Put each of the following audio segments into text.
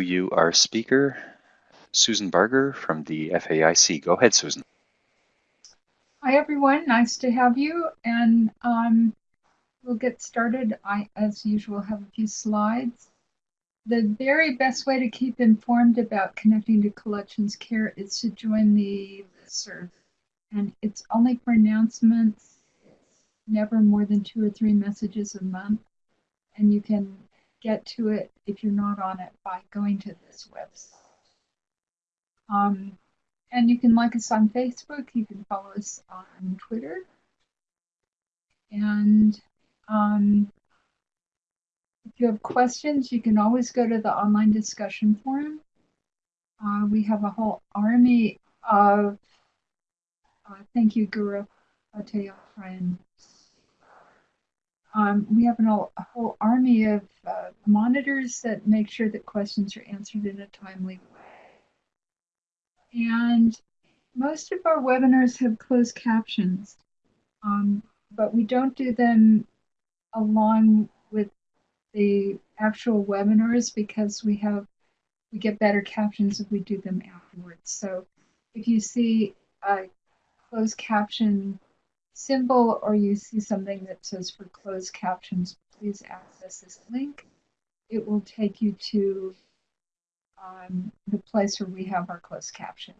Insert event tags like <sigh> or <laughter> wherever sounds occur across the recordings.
you our speaker, Susan Barger from the FAIC. Go ahead, Susan. Hi, everyone. Nice to have you. And um, we'll get started. I, as usual, have a few slides. The very best way to keep informed about connecting to collections care is to join the listserv. And it's only for announcements. Never more than two or three messages a month. And you can get to it if you're not on it by going to this website. Um, and you can like us on Facebook. You can follow us on Twitter. And um, if you have questions, you can always go to the online discussion forum. Uh, we have a whole army of, uh, thank you, Guru Atayafran. Um, we have an, a whole army of uh, monitors that make sure that questions are answered in a timely way. And most of our webinars have closed captions, um, but we don't do them along with the actual webinars because we have we get better captions if we do them afterwards. So if you see a closed caption symbol or you see something that says for closed captions, please access this link. It will take you to um, the place where we have our closed captions.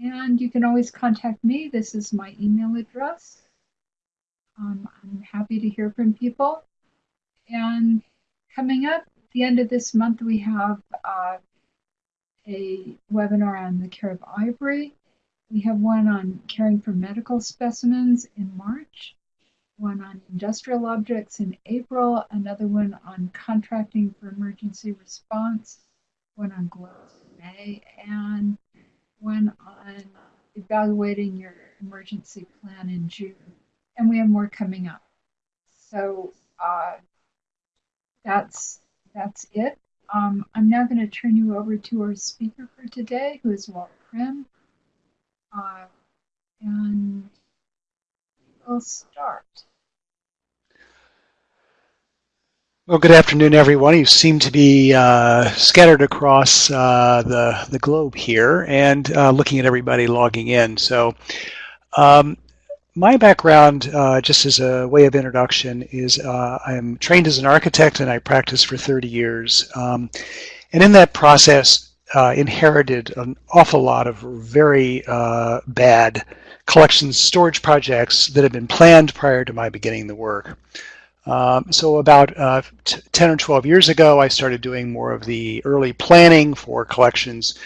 And you can always contact me. This is my email address. Um, I'm happy to hear from people. And coming up at the end of this month, we have uh, a webinar on the care of ivory. We have one on caring for medical specimens in March one on industrial objects in April, another one on contracting for emergency response, one on gloves in May, and one on evaluating your emergency plan in June. And we have more coming up. So uh, that's that's it. Um, I'm now going to turn you over to our speaker for today, who is Walt Crimm. Uh, and we'll start. Well, good afternoon, everyone. You seem to be uh, scattered across uh, the, the globe here and uh, looking at everybody logging in. So um, my background, uh, just as a way of introduction, is uh, I'm trained as an architect and I practiced for 30 years. Um, and in that process, uh, inherited an awful lot of very bad collections storage projects that had been planned prior to my beginning the work. Um, so about uh, 10 or 12 years ago, I started doing more of the early planning for collections.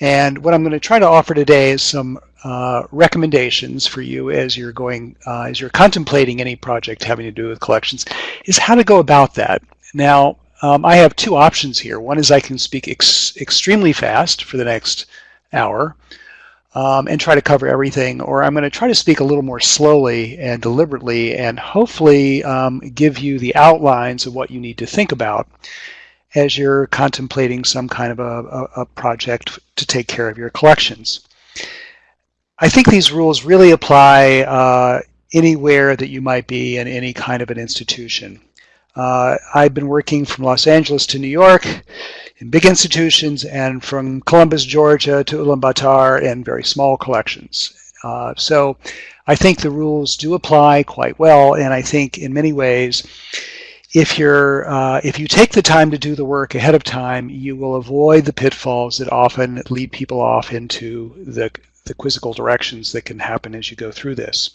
And what I'm going to try to offer today is some uh, recommendations for you as you're going, uh, as you're contemplating any project having to do with collections, is how to go about that. Now, um, I have two options here. One is I can speak ex extremely fast for the next hour, um, and try to cover everything, or I'm going to try to speak a little more slowly and deliberately and hopefully um, give you the outlines of what you need to think about as you're contemplating some kind of a, a, a project to take care of your collections. I think these rules really apply uh, anywhere that you might be in any kind of an institution. Uh, I've been working from Los Angeles to New York in big institutions and from Columbus, Georgia to Ulaanbaatar in very small collections. Uh, so I think the rules do apply quite well and I think in many ways if you're uh, if you take the time to do the work ahead of time you will avoid the pitfalls that often lead people off into the, the quizzical directions that can happen as you go through this.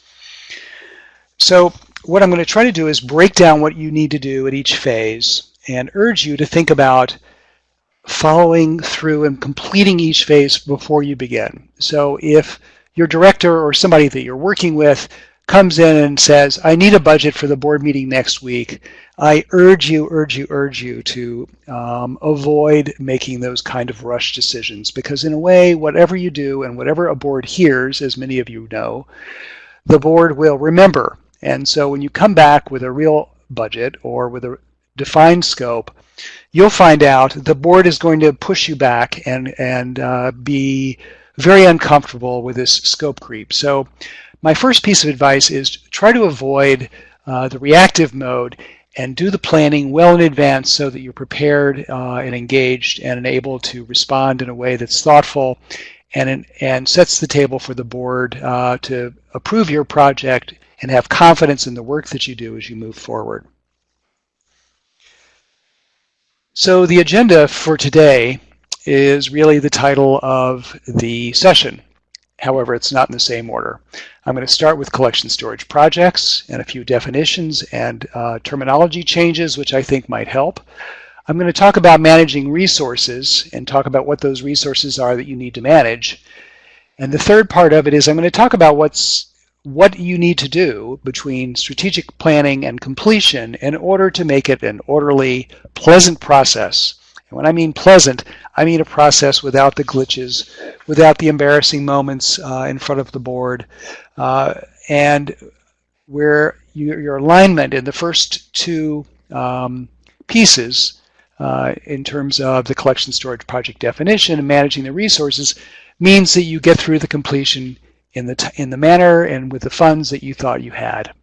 So what I'm going to try to do is break down what you need to do at each phase and urge you to think about following through and completing each phase before you begin. So if your director or somebody that you're working with comes in and says, I need a budget for the board meeting next week, I urge you, urge you, urge you to um, avoid making those kind of rush decisions because in a way, whatever you do and whatever a board hears, as many of you know, the board will remember and so when you come back with a real budget or with a defined scope, you'll find out the board is going to push you back and, and uh, be very uncomfortable with this scope creep. So my first piece of advice is try to avoid uh, the reactive mode and do the planning well in advance so that you're prepared uh, and engaged and able to respond in a way that's thoughtful and, and sets the table for the board uh, to approve your project and have confidence in the work that you do as you move forward. So the agenda for today is really the title of the session. However, it's not in the same order. I'm going to start with collection storage projects and a few definitions and uh, terminology changes, which I think might help. I'm going to talk about managing resources and talk about what those resources are that you need to manage. And the third part of it is I'm going to talk about what's what you need to do between strategic planning and completion in order to make it an orderly, pleasant process. And when I mean pleasant, I mean a process without the glitches, without the embarrassing moments uh, in front of the board, uh, and where you, your alignment in the first two um, pieces uh, in terms of the collection storage project definition and managing the resources means that you get through the completion in the, in the manner and with the funds that you thought you had.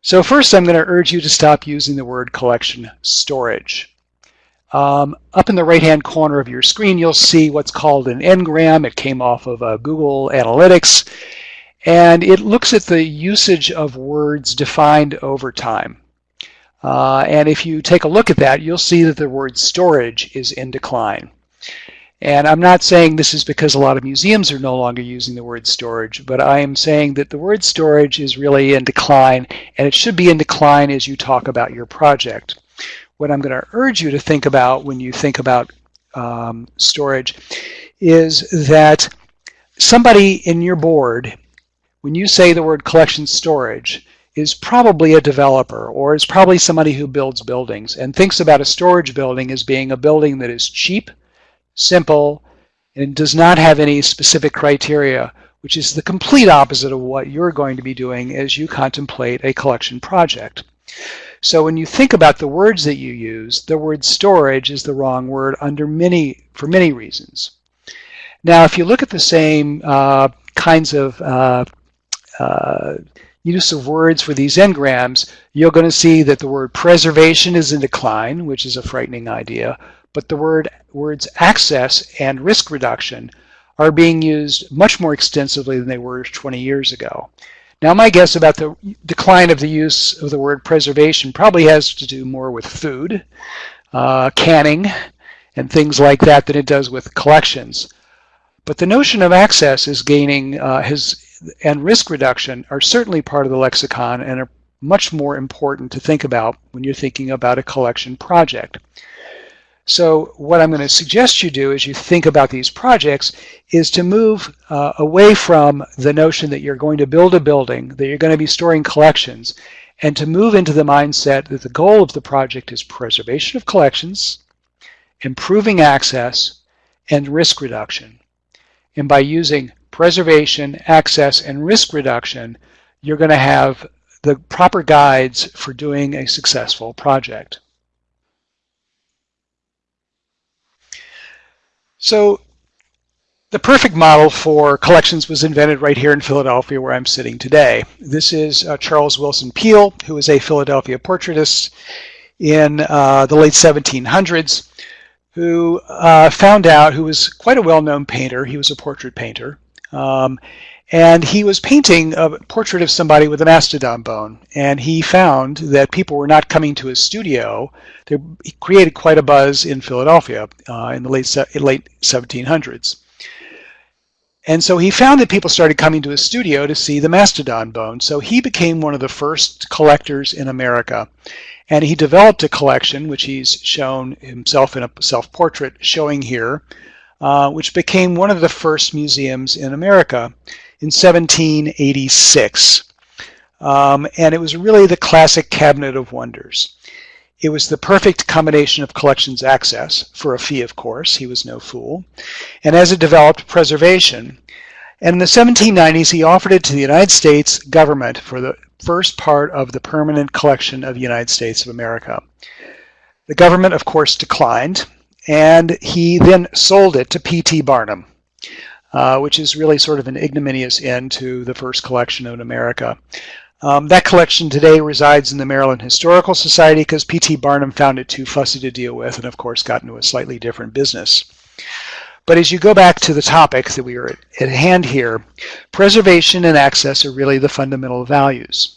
So first I'm going to urge you to stop using the word collection storage. Um, up in the right-hand corner of your screen, you'll see what's called an Ngram. It came off of uh, Google Analytics, and it looks at the usage of words defined over time. Uh, and if you take a look at that, you'll see that the word storage is in decline. And I'm not saying this is because a lot of museums are no longer using the word storage, but I am saying that the word storage is really in decline, and it should be in decline as you talk about your project. What I'm going to urge you to think about when you think about um, storage is that somebody in your board, when you say the word collection storage, is probably a developer or is probably somebody who builds buildings and thinks about a storage building as being a building that is cheap, simple, and does not have any specific criteria, which is the complete opposite of what you're going to be doing as you contemplate a collection project. So when you think about the words that you use, the word storage is the wrong word under many, for many reasons. Now, if you look at the same uh, kinds of uh, uh, use of words for these Ngrams, you're going to see that the word preservation is in decline, which is a frightening idea but the word, words access and risk reduction are being used much more extensively than they were 20 years ago. Now my guess about the decline of the use of the word preservation probably has to do more with food, uh, canning, and things like that than it does with collections. But the notion of access is gaining, uh, has, and risk reduction are certainly part of the lexicon and are much more important to think about when you're thinking about a collection project. So what I'm going to suggest you do as you think about these projects is to move uh, away from the notion that you're going to build a building, that you're going to be storing collections, and to move into the mindset that the goal of the project is preservation of collections, improving access, and risk reduction. And by using preservation, access, and risk reduction, you're going to have the proper guides for doing a successful project. So the perfect model for collections was invented right here in Philadelphia where I'm sitting today. This is uh, Charles Willson Peale, who was a Philadelphia portraitist in uh, the late 1700s, who uh, found out, who was quite a well-known painter, he was a portrait painter, um, and he was painting a portrait of somebody with a mastodon bone. And he found that people were not coming to his studio. They, he created quite a buzz in Philadelphia uh, in the late, late 1700s. And so he found that people started coming to his studio to see the mastodon bone. So he became one of the first collectors in America. And he developed a collection, which he's shown himself in a self-portrait showing here, uh, which became one of the first museums in America in 1786. Um, and it was really the classic cabinet of wonders. It was the perfect combination of collections access, for a fee of course, he was no fool, and as it developed, preservation. And in the 1790s, he offered it to the United States government for the first part of the permanent collection of the United States of America. The government, of course, declined, and he then sold it to P.T. Barnum uh, which is really sort of an ignominious end to the first collection in America. Um, that collection today resides in the Maryland Historical Society because P.T. Barnum found it too fussy to deal with and of course got into a slightly different business. But as you go back to the topic that we are at hand here, preservation and access are really the fundamental values.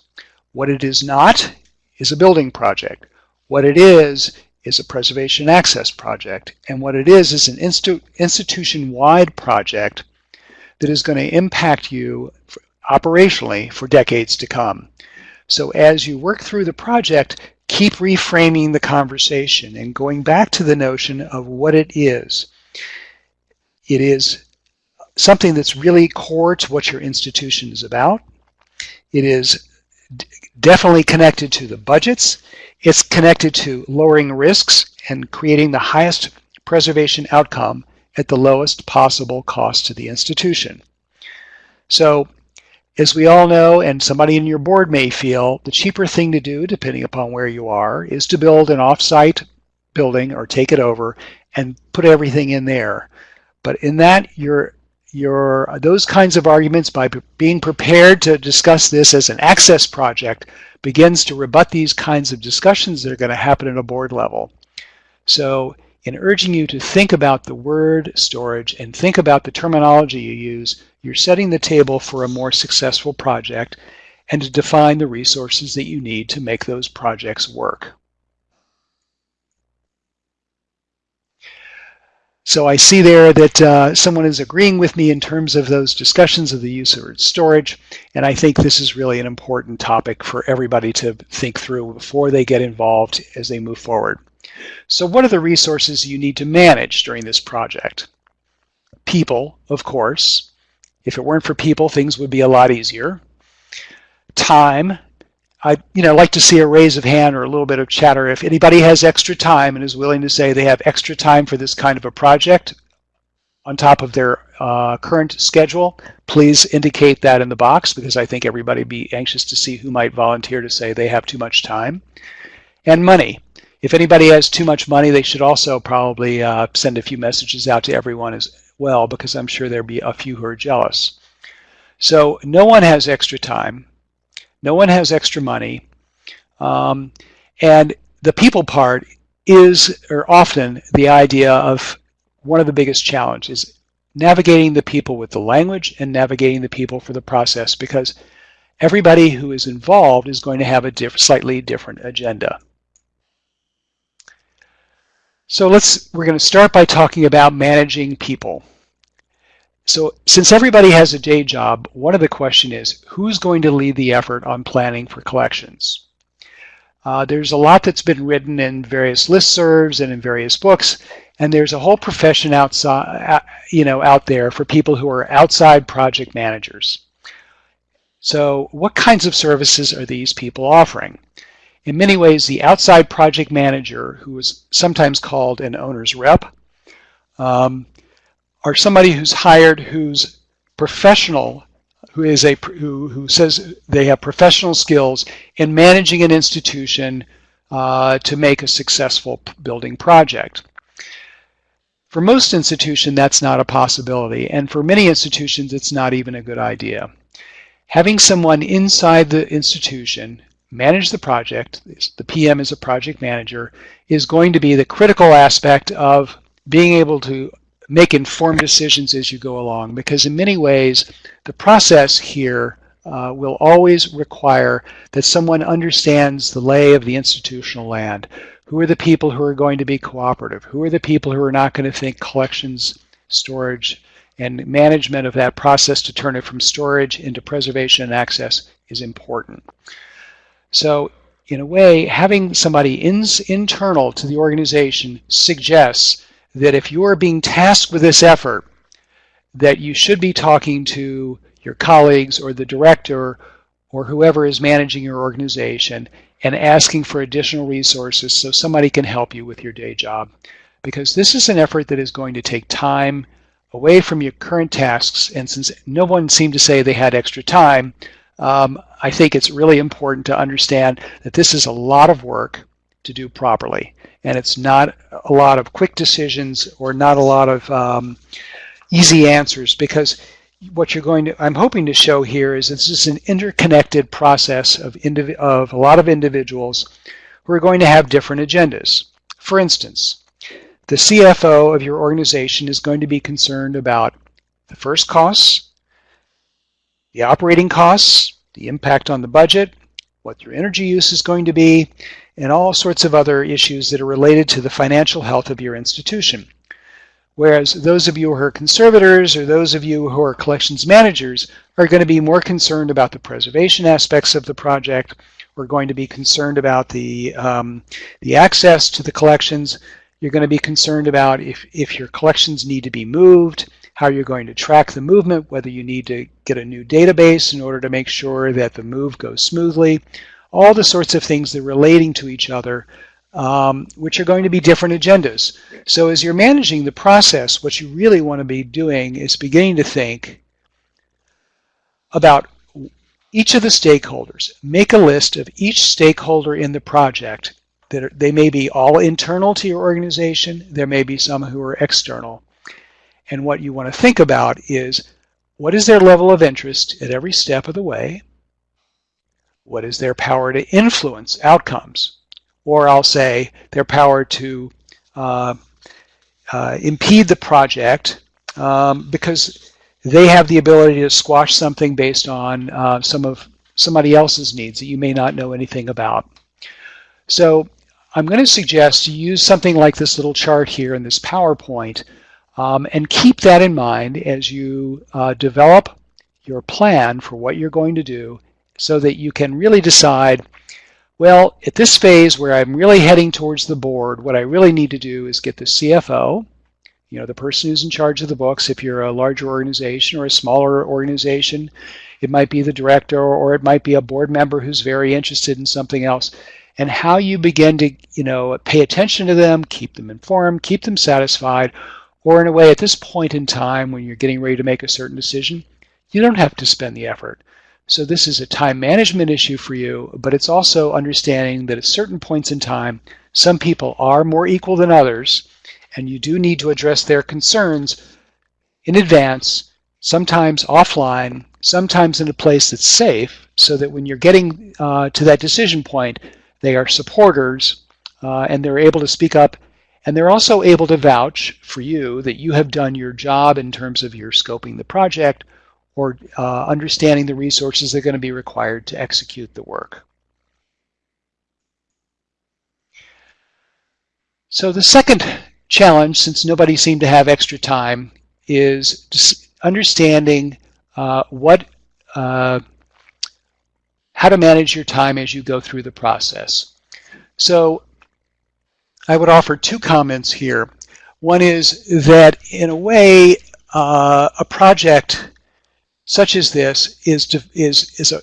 What it is not is a building project. What it is is a preservation access project. And what it is is an institu institution-wide project that is going to impact you operationally for decades to come. So as you work through the project, keep reframing the conversation and going back to the notion of what it is. It is something that's really core to what your institution is about. It is definitely connected to the budgets. It's connected to lowering risks and creating the highest preservation outcome at the lowest possible cost to the institution. So as we all know, and somebody in your board may feel, the cheaper thing to do, depending upon where you are, is to build an offsite building or take it over and put everything in there. But in that, you're, you're, those kinds of arguments, by being prepared to discuss this as an access project, begins to rebut these kinds of discussions that are going to happen at a board level. So in urging you to think about the word storage and think about the terminology you use, you're setting the table for a more successful project and to define the resources that you need to make those projects work. So I see there that uh, someone is agreeing with me in terms of those discussions of the use of storage, and I think this is really an important topic for everybody to think through before they get involved as they move forward. So what are the resources you need to manage during this project? People, of course. If it weren't for people, things would be a lot easier. Time. I you know like to see a raise of hand or a little bit of chatter. If anybody has extra time and is willing to say they have extra time for this kind of a project on top of their uh, current schedule, please indicate that in the box because I think everybody be anxious to see who might volunteer to say they have too much time. And money. If anybody has too much money, they should also probably uh, send a few messages out to everyone as well, because I'm sure there'll be a few who are jealous. So no one has extra time. No one has extra money. Um, and the people part is, or often, the idea of one of the biggest challenges, navigating the people with the language and navigating the people for the process, because everybody who is involved is going to have a diff slightly different agenda. So let's, we're going to start by talking about managing people. So since everybody has a day job, one of the question is, who's going to lead the effort on planning for collections? Uh, there's a lot that's been written in various listservs and in various books, and there's a whole profession outside, uh, you know, out there for people who are outside project managers. So what kinds of services are these people offering? In many ways, the outside project manager, who is sometimes called an owner's rep, um, are somebody who's hired who's professional, who is a who, who says they have professional skills in managing an institution uh, to make a successful building project. For most institutions, that's not a possibility, and for many institutions, it's not even a good idea. Having someone inside the institution manage the project, the PM is a project manager, is going to be the critical aspect of being able to make informed decisions as you go along because in many ways the process here uh, will always require that someone understands the lay of the institutional land. Who are the people who are going to be cooperative? Who are the people who are not going to think collections, storage, and management of that process to turn it from storage into preservation and access is important. So in a way, having somebody in, internal to the organization suggests that if you are being tasked with this effort, that you should be talking to your colleagues or the director or whoever is managing your organization and asking for additional resources so somebody can help you with your day job. Because this is an effort that is going to take time away from your current tasks. And since no one seemed to say they had extra time, um, I think it's really important to understand that this is a lot of work to do properly. And it's not a lot of quick decisions or not a lot of um, easy answers because what you're going to, I'm hoping to show here is this is an interconnected process of, of a lot of individuals who are going to have different agendas. For instance, the CFO of your organization is going to be concerned about the first costs, the operating costs, the impact on the budget, what your energy use is going to be, and all sorts of other issues that are related to the financial health of your institution. Whereas those of you who are conservators or those of you who are collections managers are going to be more concerned about the preservation aspects of the project. We're going to be concerned about the, um, the access to the collections. You're going to be concerned about if, if your collections need to be moved, how you're going to track the movement, whether you need to get a new database in order to make sure that the move goes smoothly, all the sorts of things that are relating to each other um, which are going to be different agendas. So as you're managing the process, what you really want to be doing is beginning to think about each of the stakeholders. Make a list of each stakeholder in the project. That are, they may be all internal to your organization. There may be some who are external. And what you want to think about is what is their level of interest at every step of the way? What is their power to influence outcomes? or I'll say their power to uh, uh, impede the project um, because they have the ability to squash something based on uh, some of somebody else's needs that you may not know anything about. So I'm going to suggest you use something like this little chart here in this PowerPoint um, and keep that in mind as you uh, develop your plan for what you're going to do so that you can really decide well, at this phase where I'm really heading towards the board, what I really need to do is get the CFO, you know, the person who's in charge of the books. If you're a larger organization or a smaller organization, it might be the director or it might be a board member who's very interested in something else. And how you begin to, you know, pay attention to them, keep them informed, keep them satisfied, or in a way at this point in time when you're getting ready to make a certain decision, you don't have to spend the effort. So this is a time management issue for you, but it's also understanding that at certain points in time, some people are more equal than others, and you do need to address their concerns in advance, sometimes offline, sometimes in a place that's safe, so that when you're getting uh, to that decision point, they are supporters uh, and they're able to speak up and they're also able to vouch for you that you have done your job in terms of your scoping the project or uh, understanding the resources that are going to be required to execute the work. So the second challenge, since nobody seemed to have extra time, is understanding uh, what, uh, how to manage your time as you go through the process. So I would offer two comments here. One is that in a way, uh, a project such as this is to, is is a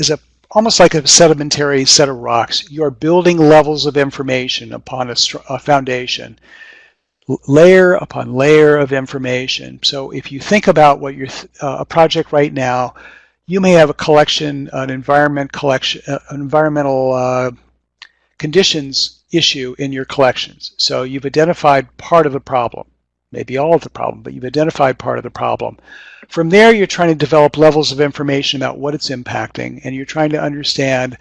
is a almost like a sedimentary set of rocks. You are building levels of information upon a, a foundation, layer upon layer of information. So if you think about what your uh, a project right now, you may have a collection, an environment collection, uh, environmental uh, conditions issue in your collections. So you've identified part of the problem maybe all of the problem, but you've identified part of the problem. From there, you're trying to develop levels of information about what it's impacting, and you're trying to understand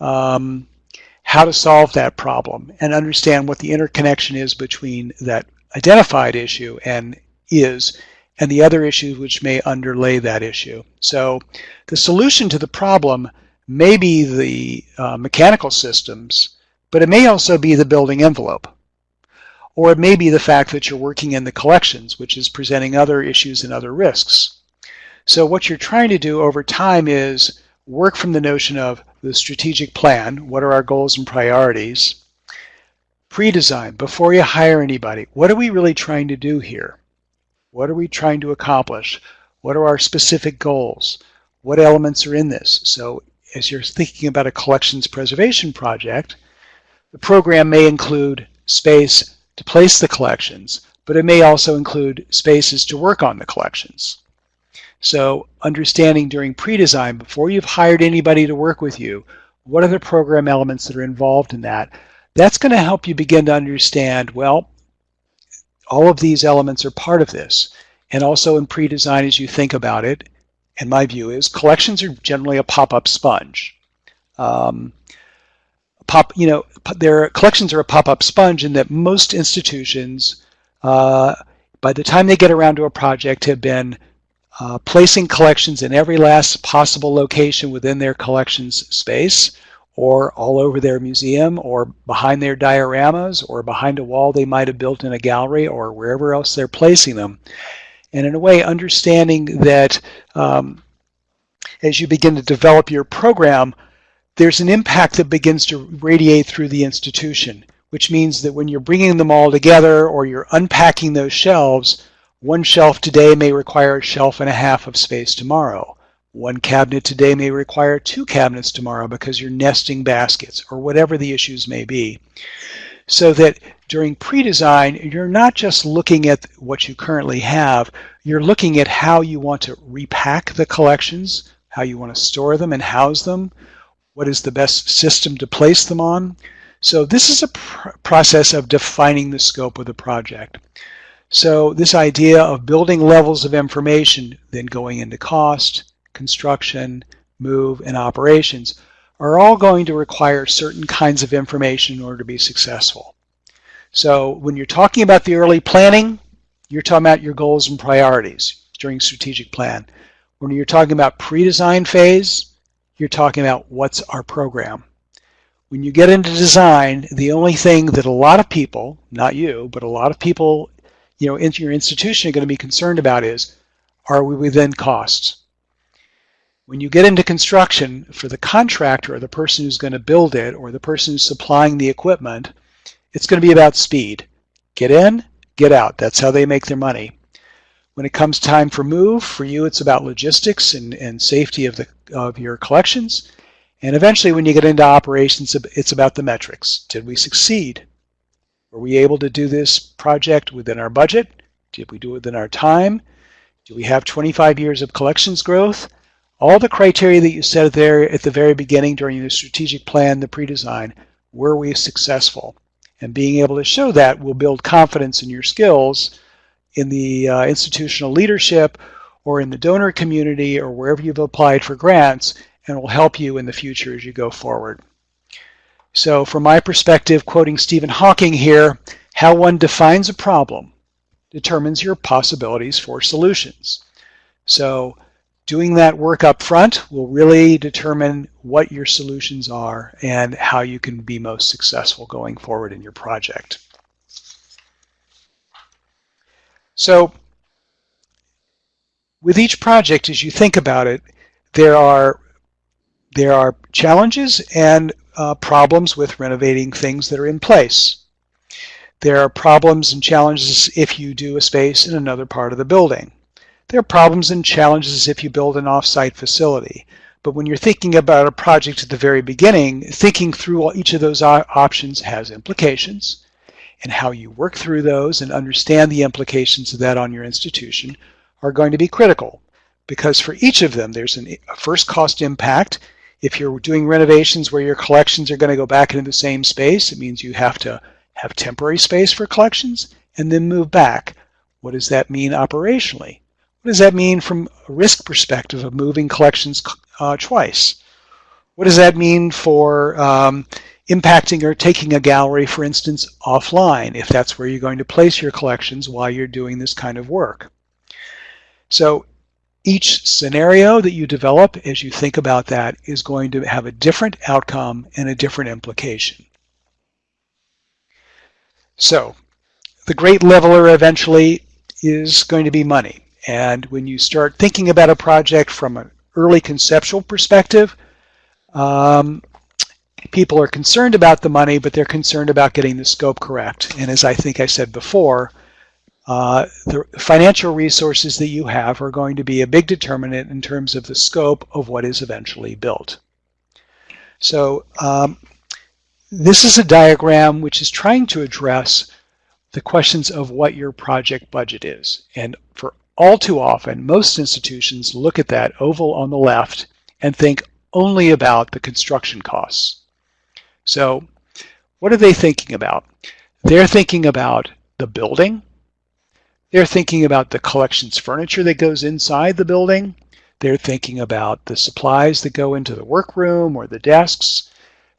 um, how to solve that problem and understand what the interconnection is between that identified issue and is and the other issues which may underlay that issue. So the solution to the problem may be the uh, mechanical systems, but it may also be the building envelope. Or it may be the fact that you're working in the collections, which is presenting other issues and other risks. So what you're trying to do over time is work from the notion of the strategic plan, what are our goals and priorities, pre-design, before you hire anybody, what are we really trying to do here? What are we trying to accomplish? What are our specific goals? What elements are in this? So as you're thinking about a collections preservation project, the program may include space, to place the collections, but it may also include spaces to work on the collections. So understanding during pre-design, before you've hired anybody to work with you, what are the program elements that are involved in that? That's going to help you begin to understand, well, all of these elements are part of this. and also in pre-design as you think about it, and my view is collections are generally a pop-up sponge. Um, pop, you know, their collections are a pop-up sponge in that most institutions, uh, by the time they get around to a project, have been uh, placing collections in every last possible location within their collections space or all over their museum or behind their dioramas or behind a wall they might have built in a gallery or wherever else they're placing them. And in a way, understanding that um, as you begin to develop your program, there's an impact that begins to radiate through the institution, which means that when you're bringing them all together or you're unpacking those shelves, one shelf today may require a shelf and a half of space tomorrow. One cabinet today may require two cabinets tomorrow because you're nesting baskets or whatever the issues may be. So that during pre-design, you're not just looking at what you currently have, you're looking at how you want to repack the collections, how you want to store them and house them, what is the best system to place them on. So this is a pr process of defining the scope of the project. So this idea of building levels of information, then going into cost, construction, move, and operations are all going to require certain kinds of information in order to be successful. So when you're talking about the early planning, you're talking about your goals and priorities during strategic plan. When you're talking about pre-design phase, you're talking about what's our program. When you get into design, the only thing that a lot of people, not you, but a lot of people you know, in your institution are going to be concerned about is, are we within costs? When you get into construction, for the contractor or the person who's going to build it or the person who's supplying the equipment, it's going to be about speed. Get in, get out. That's how they make their money. When it comes time for move, for you it's about logistics and, and safety of, the, of your collections. And eventually when you get into operations, it's about the metrics. Did we succeed? Were we able to do this project within our budget? Did we do it within our time? Do we have 25 years of collections growth? All the criteria that you set there at the very beginning during the strategic plan, the pre-design, were we successful? And being able to show that will build confidence in your skills in the uh, institutional leadership or in the donor community or wherever you've applied for grants and will help you in the future as you go forward. So from my perspective, quoting Stephen Hawking here, how one defines a problem determines your possibilities for solutions. So doing that work up front will really determine what your solutions are and how you can be most successful going forward in your project. So with each project, as you think about it, there are there are challenges and uh, problems with renovating things that are in place. There are problems and challenges if you do a space in another part of the building. There are problems and challenges if you build an off-site facility. But when you're thinking about a project at the very beginning, thinking through each of those options has implications. And how you work through those and understand the implications of that on your institution are going to be critical. Because for each of them, there's an, a first cost impact if you're doing renovations where your collections are going to go back into the same space, it means you have to have temporary space for collections and then move back. What does that mean operationally? What does that mean from a risk perspective of moving collections uh, twice? What does that mean for um, impacting or taking a gallery, for instance, offline, if that's where you're going to place your collections while you're doing this kind of work? So each scenario that you develop as you think about that is going to have a different outcome and a different implication. So the great leveler eventually is going to be money. And when you start thinking about a project from an early conceptual perspective, um, people are concerned about the money, but they're concerned about getting the scope correct. And as I think I said before, uh, the financial resources that you have are going to be a big determinant in terms of the scope of what is eventually built. So um, this is a diagram which is trying to address the questions of what your project budget is. And for all too often, most institutions look at that oval on the left and think only about the construction costs. So what are they thinking about? They're thinking about the building, They're thinking about the collections furniture that goes inside the building. They're thinking about the supplies that go into the workroom or the desks.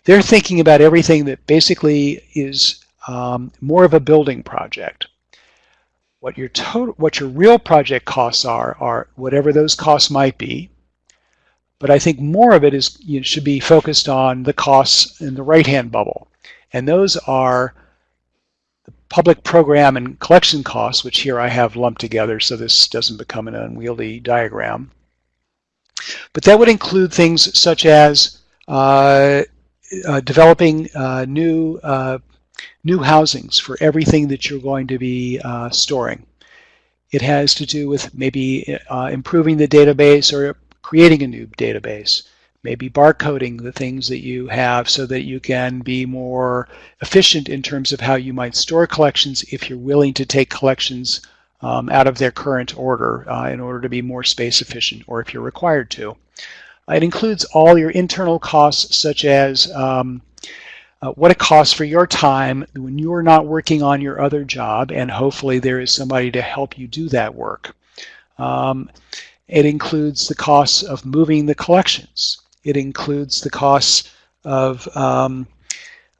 They're thinking about everything that basically is um, more of a building project. What your total, what your real project costs are, are whatever those costs might be. But I think more of it is you know, should be focused on the costs in the right-hand bubble, and those are the public program and collection costs, which here I have lumped together so this doesn't become an unwieldy diagram. But that would include things such as uh, uh, developing uh, new uh, new housings for everything that you're going to be uh, storing. It has to do with maybe uh, improving the database or creating a new database, maybe barcoding the things that you have so that you can be more efficient in terms of how you might store collections if you're willing to take collections um, out of their current order uh, in order to be more space efficient or if you're required to. It includes all your internal costs such as um, uh, what it costs for your time when you're not working on your other job and hopefully there is somebody to help you do that work. Um, it includes the costs of moving the collections. It includes the costs of um,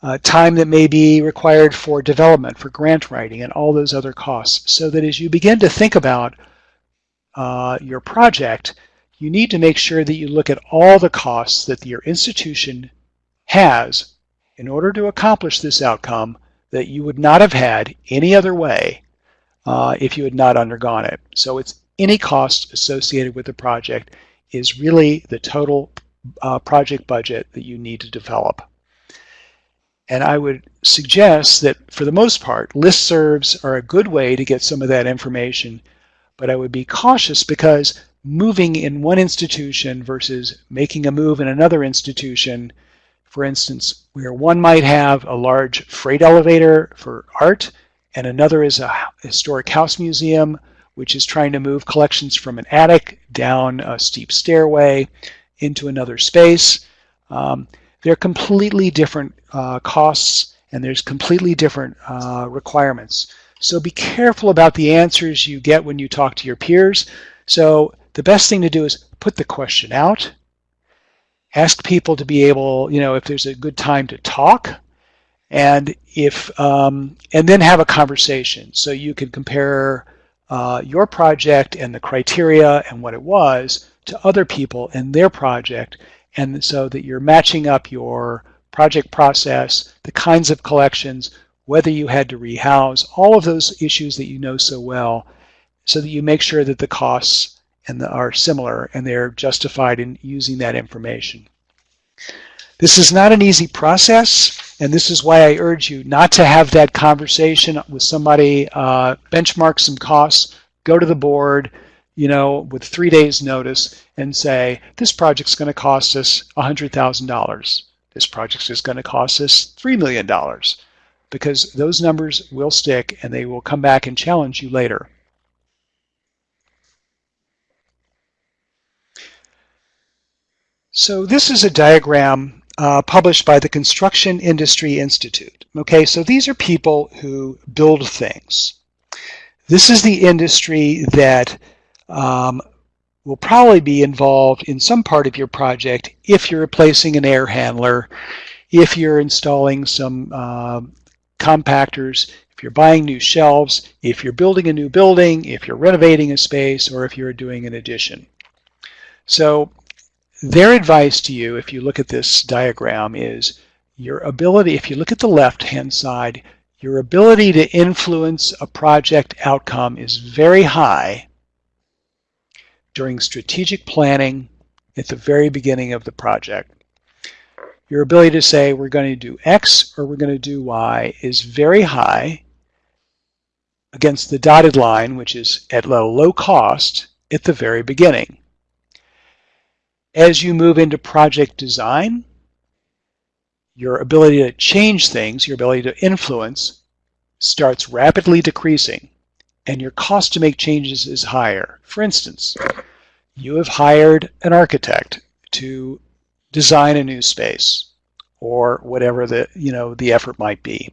uh, time that may be required for development, for grant writing, and all those other costs. So that as you begin to think about uh, your project, you need to make sure that you look at all the costs that your institution has in order to accomplish this outcome that you would not have had any other way uh, if you had not undergone it. So it's any cost associated with the project is really the total uh, project budget that you need to develop. And I would suggest that for the most part, listservs are a good way to get some of that information, but I would be cautious because moving in one institution versus making a move in another institution, for instance, where one might have a large freight elevator for art and another is a historic house museum, which is trying to move collections from an attic down a steep stairway into another space. Um, they're completely different uh, costs and there's completely different uh, requirements. So be careful about the answers you get when you talk to your peers. So the best thing to do is put the question out, ask people to be able, you know, if there's a good time to talk, and if um, and then have a conversation so you can compare uh, your project and the criteria and what it was to other people and their project and so that you're matching up your project process, the kinds of collections, whether you had to rehouse, all of those issues that you know so well so that you make sure that the costs and the, are similar and they're justified in using that information. This is not an easy process, and this is why I urge you not to have that conversation with somebody, uh, benchmark some costs, go to the board, you know, with three days notice and say, this project's going to cost us $100,000. This project is going to cost us $3 million because those numbers will stick and they will come back and challenge you later. So this is a diagram uh, published by the Construction Industry Institute. Okay, so these are people who build things. This is the industry that um, will probably be involved in some part of your project if you're replacing an air handler, if you're installing some uh, compactors, if you're buying new shelves, if you're building a new building, if you're renovating a space, or if you're doing an addition. So their advice to you, if you look at this diagram, is your ability, if you look at the left-hand side, your ability to influence a project outcome is very high during strategic planning at the very beginning of the project. Your ability to say we're going to do X or we're going to do Y is very high against the dotted line, which is at low, low cost at the very beginning. As you move into project design, your ability to change things, your ability to influence, starts rapidly decreasing and your cost to make changes is higher. For instance, you have hired an architect to design a new space or whatever the, you know, the effort might be.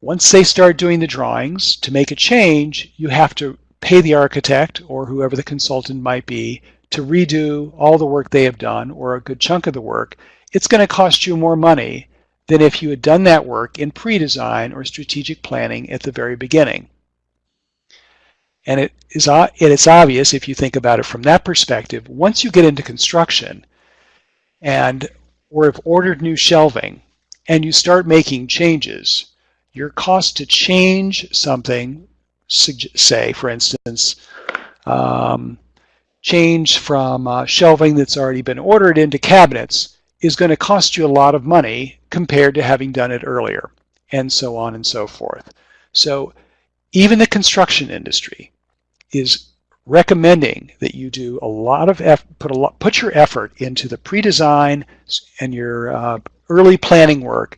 Once they start doing the drawings, to make a change, you have to pay the architect or whoever the consultant might be to redo all the work they have done or a good chunk of the work. It's going to cost you more money than if you had done that work in pre-design or strategic planning at the very beginning. And it is, it is obvious if you think about it from that perspective, once you get into construction and or have ordered new shelving and you start making changes, your cost to change something, say for instance, um, change from uh, shelving that's already been ordered into cabinets is going to cost you a lot of money compared to having done it earlier, and so on and so forth. So even the construction industry is recommending that you do a lot of put a lot, put your effort into the pre-design and your uh, early planning work.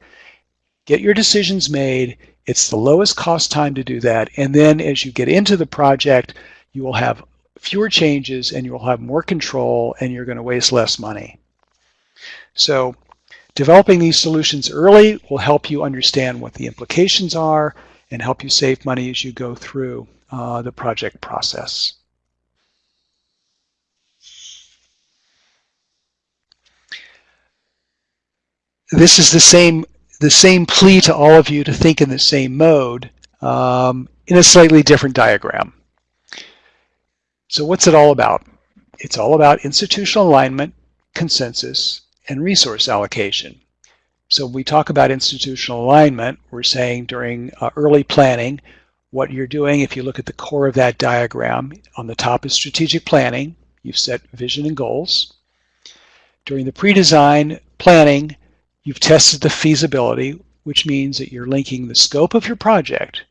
Get your decisions made. It's the lowest cost time to do that. And then as you get into the project, you will have fewer changes and you will have more control and you're going to waste less money. So developing these solutions early will help you understand what the implications are and help you save money as you go through uh, the project process. This is the same the same plea to all of you to think in the same mode um, in a slightly different diagram. So what's it all about? It's all about institutional alignment, consensus, and resource allocation. So we talk about institutional alignment, we're saying during uh, early planning, what you're doing, if you look at the core of that diagram, on the top is strategic planning. You've set vision and goals. During the pre-design planning, you've tested the feasibility, which means that you're linking the scope of your project,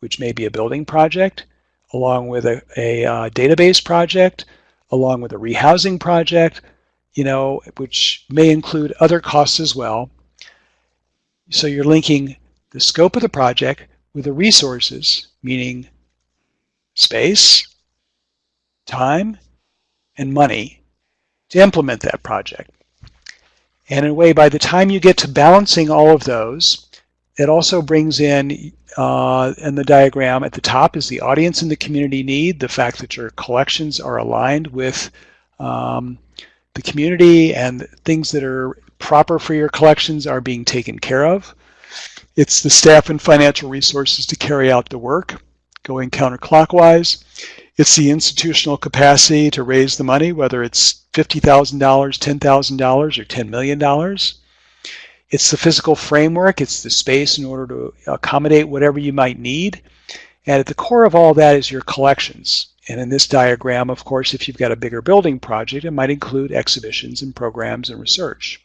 which may be a building project, along with a, a uh, database project, along with a rehousing project, you know, which may include other costs as well. So you're linking the scope of the project with the resources, meaning space, time, and money to implement that project. And in a way, by the time you get to balancing all of those, it also brings in, uh, in the diagram at the top is the audience and the community need, the fact that your collections are aligned with um, the community and things that are proper for your collections are being taken care of. It's the staff and financial resources to carry out the work, going counterclockwise. It's the institutional capacity to raise the money, whether it's $50,000, $10,000, or $10 million. It's the physical framework, it's the space in order to accommodate whatever you might need. And at the core of all that is your collections. And in this diagram, of course, if you've got a bigger building project, it might include exhibitions and programs and research.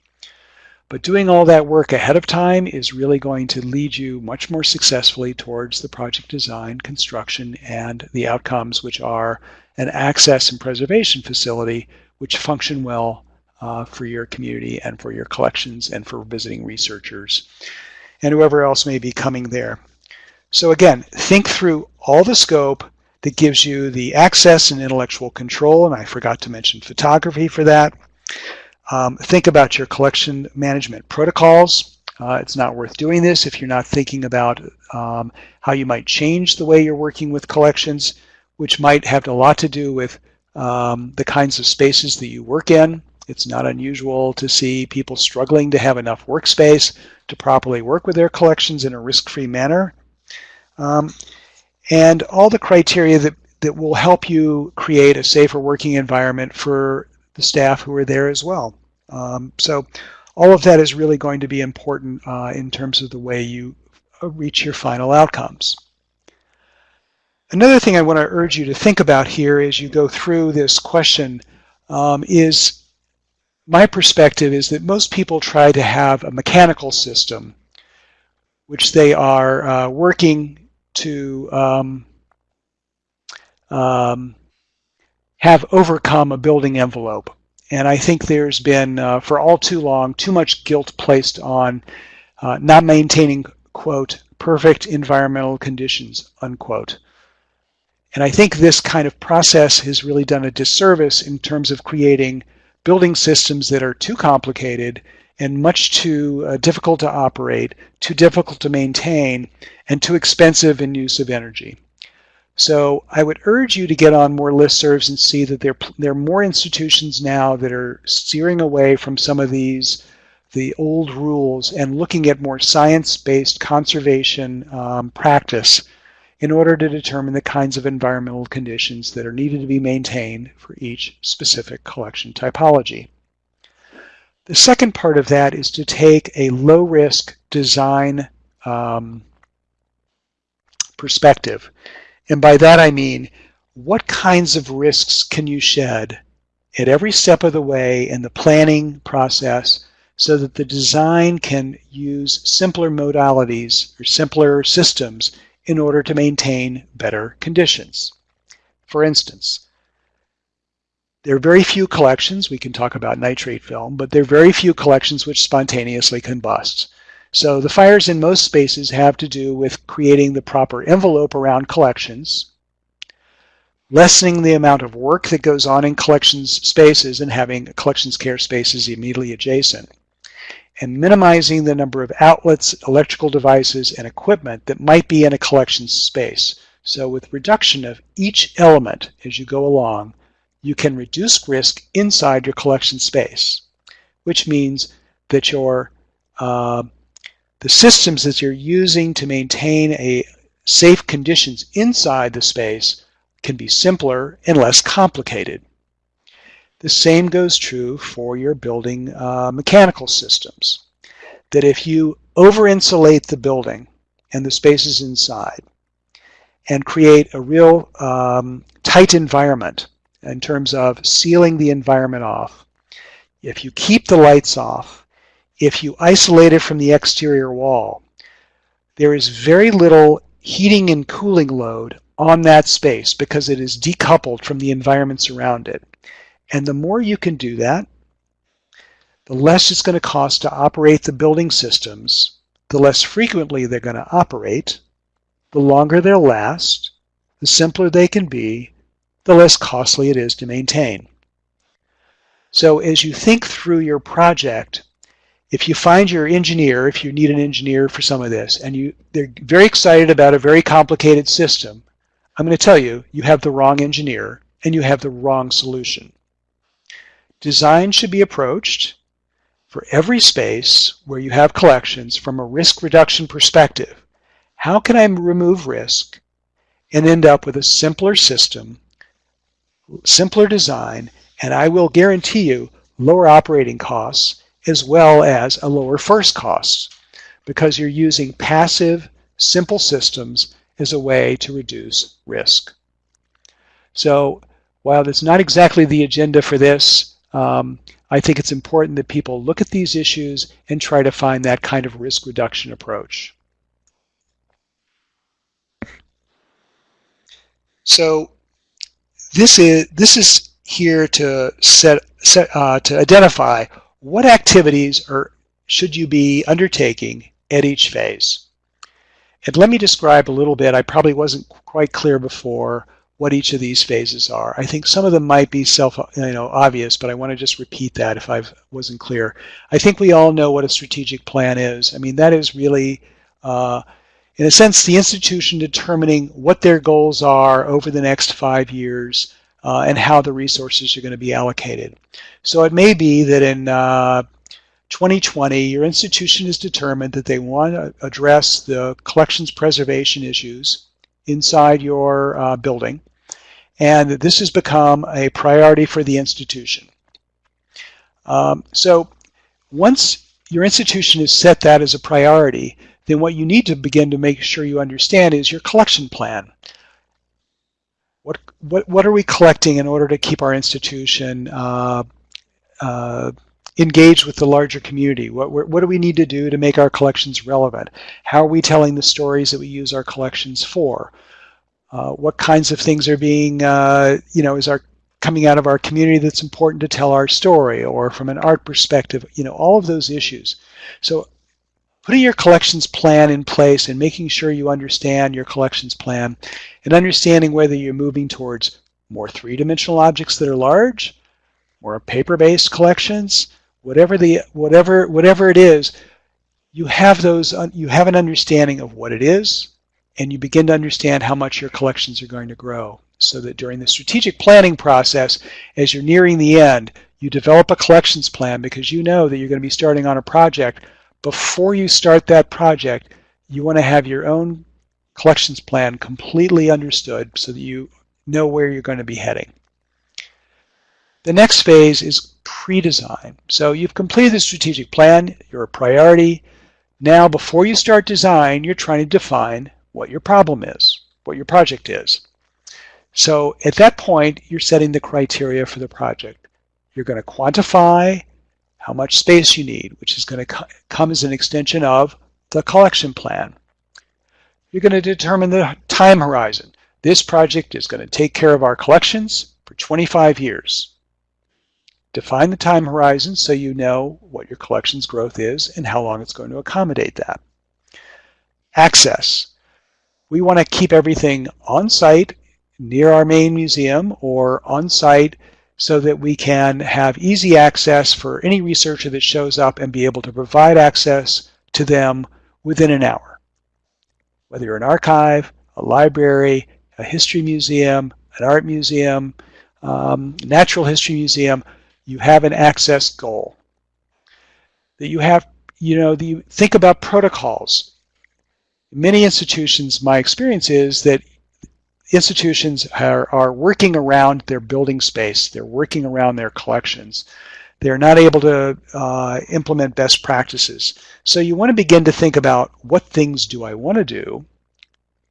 But doing all that work ahead of time is really going to lead you much more successfully towards the project design, construction, and the outcomes, which are an access and preservation facility which function well uh, for your community and for your collections and for visiting researchers and whoever else may be coming there. So again, think through all the scope, that gives you the access and intellectual control, and I forgot to mention photography for that. Um, think about your collection management protocols. Uh, it's not worth doing this if you're not thinking about um, how you might change the way you're working with collections, which might have a lot to do with um, the kinds of spaces that you work in. It's not unusual to see people struggling to have enough workspace to properly work with their collections in a risk-free manner. Um, and all the criteria that, that will help you create a safer working environment for the staff who are there as well. Um, so all of that is really going to be important uh, in terms of the way you uh, reach your final outcomes. Another thing I want to urge you to think about here as you go through this question um, is my perspective is that most people try to have a mechanical system which they are uh, working to um, um, have overcome a building envelope. And I think there's been, uh, for all too long, too much guilt placed on uh, not maintaining, quote, perfect environmental conditions, unquote. And I think this kind of process has really done a disservice in terms of creating building systems that are too complicated and much too uh, difficult to operate, too difficult to maintain, and too expensive in use of energy. So I would urge you to get on more listservs and see that there, there are more institutions now that are steering away from some of these the old rules and looking at more science-based conservation um, practice in order to determine the kinds of environmental conditions that are needed to be maintained for each specific collection typology. The second part of that is to take a low-risk design um, perspective. And by that I mean, what kinds of risks can you shed at every step of the way in the planning process so that the design can use simpler modalities or simpler systems in order to maintain better conditions. For instance, there are very few collections, we can talk about nitrate film, but there are very few collections which spontaneously combust. So the fires in most spaces have to do with creating the proper envelope around collections, lessening the amount of work that goes on in collections spaces and having collections care spaces immediately adjacent and minimizing the number of outlets, electrical devices, and equipment that might be in a collection space. So with reduction of each element as you go along, you can reduce risk inside your collection space, which means that your uh, the systems that you're using to maintain a safe conditions inside the space can be simpler and less complicated. The same goes true for your building uh, mechanical systems. That if you over-insulate the building and the spaces inside and create a real um, tight environment in terms of sealing the environment off, if you keep the lights off, if you isolate it from the exterior wall, there is very little heating and cooling load on that space because it is decoupled from the environments around it. And the more you can do that, the less it's going to cost to operate the building systems, the less frequently they're going to operate, the longer they'll last, the simpler they can be, the less costly it is to maintain. So as you think through your project, if you find your engineer, if you need an engineer for some of this, and you they're very excited about a very complicated system, I'm going to tell you, you have the wrong engineer and you have the wrong solution. Design should be approached for every space where you have collections from a risk reduction perspective. How can I remove risk and end up with a simpler system, simpler design, and I will guarantee you lower operating costs as well as a lower first cost because you're using passive, simple systems as a way to reduce risk. So while that's not exactly the agenda for this, um, I think it's important that people look at these issues and try to find that kind of risk reduction approach. So this is this is here to set, set uh, to identify what activities are should you be undertaking at each phase. And let me describe a little bit. I probably wasn't quite clear before what each of these phases are. I think some of them might be self, you know, obvious, but I want to just repeat that if I wasn't clear. I think we all know what a strategic plan is. I mean, that is really, uh, in a sense, the institution determining what their goals are over the next five years uh, and how the resources are going to be allocated. So it may be that in uh, 2020, your institution has determined that they want to address the collections preservation issues inside your uh, building and this has become a priority for the institution. Um, so once your institution has set that as a priority, then what you need to begin to make sure you understand is your collection plan. What, what, what are we collecting in order to keep our institution uh, uh, engaged with the larger community? What, what do we need to do to make our collections relevant? How are we telling the stories that we use our collections for? Uh, what kinds of things are being, uh, you know, is our coming out of our community that's important to tell our story or from an art perspective, you know, all of those issues. So putting your collections plan in place and making sure you understand your collections plan and understanding whether you're moving towards more three-dimensional objects that are large, more paper-based collections, whatever the whatever whatever it is, you have those you have an understanding of what it is, and you begin to understand how much your collections are going to grow. So that during the strategic planning process, as you're nearing the end, you develop a collections plan because you know that you're going to be starting on a project. Before you start that project, you want to have your own collections plan completely understood so that you know where you're going to be heading. The next phase is pre-design. So you've completed the strategic plan, you're a priority. Now, before you start design, you're trying to define what your problem is, what your project is. So at that point, you're setting the criteria for the project. You're going to quantify how much space you need, which is going to come as an extension of the collection plan. You're going to determine the time horizon. This project is going to take care of our collections for 25 years. Define the time horizon so you know what your collections growth is and how long it's going to accommodate that. Access. We want to keep everything on site near our main museum or on site so that we can have easy access for any researcher that shows up and be able to provide access to them within an hour. Whether you're an archive, a library, a history museum, an art museum, um, natural history museum, you have an access goal. That you have, you know, the, think about protocols. Many institutions, my experience is that institutions are, are working around their building space. They're working around their collections. They're not able to uh, implement best practices. So you want to begin to think about what things do I want to do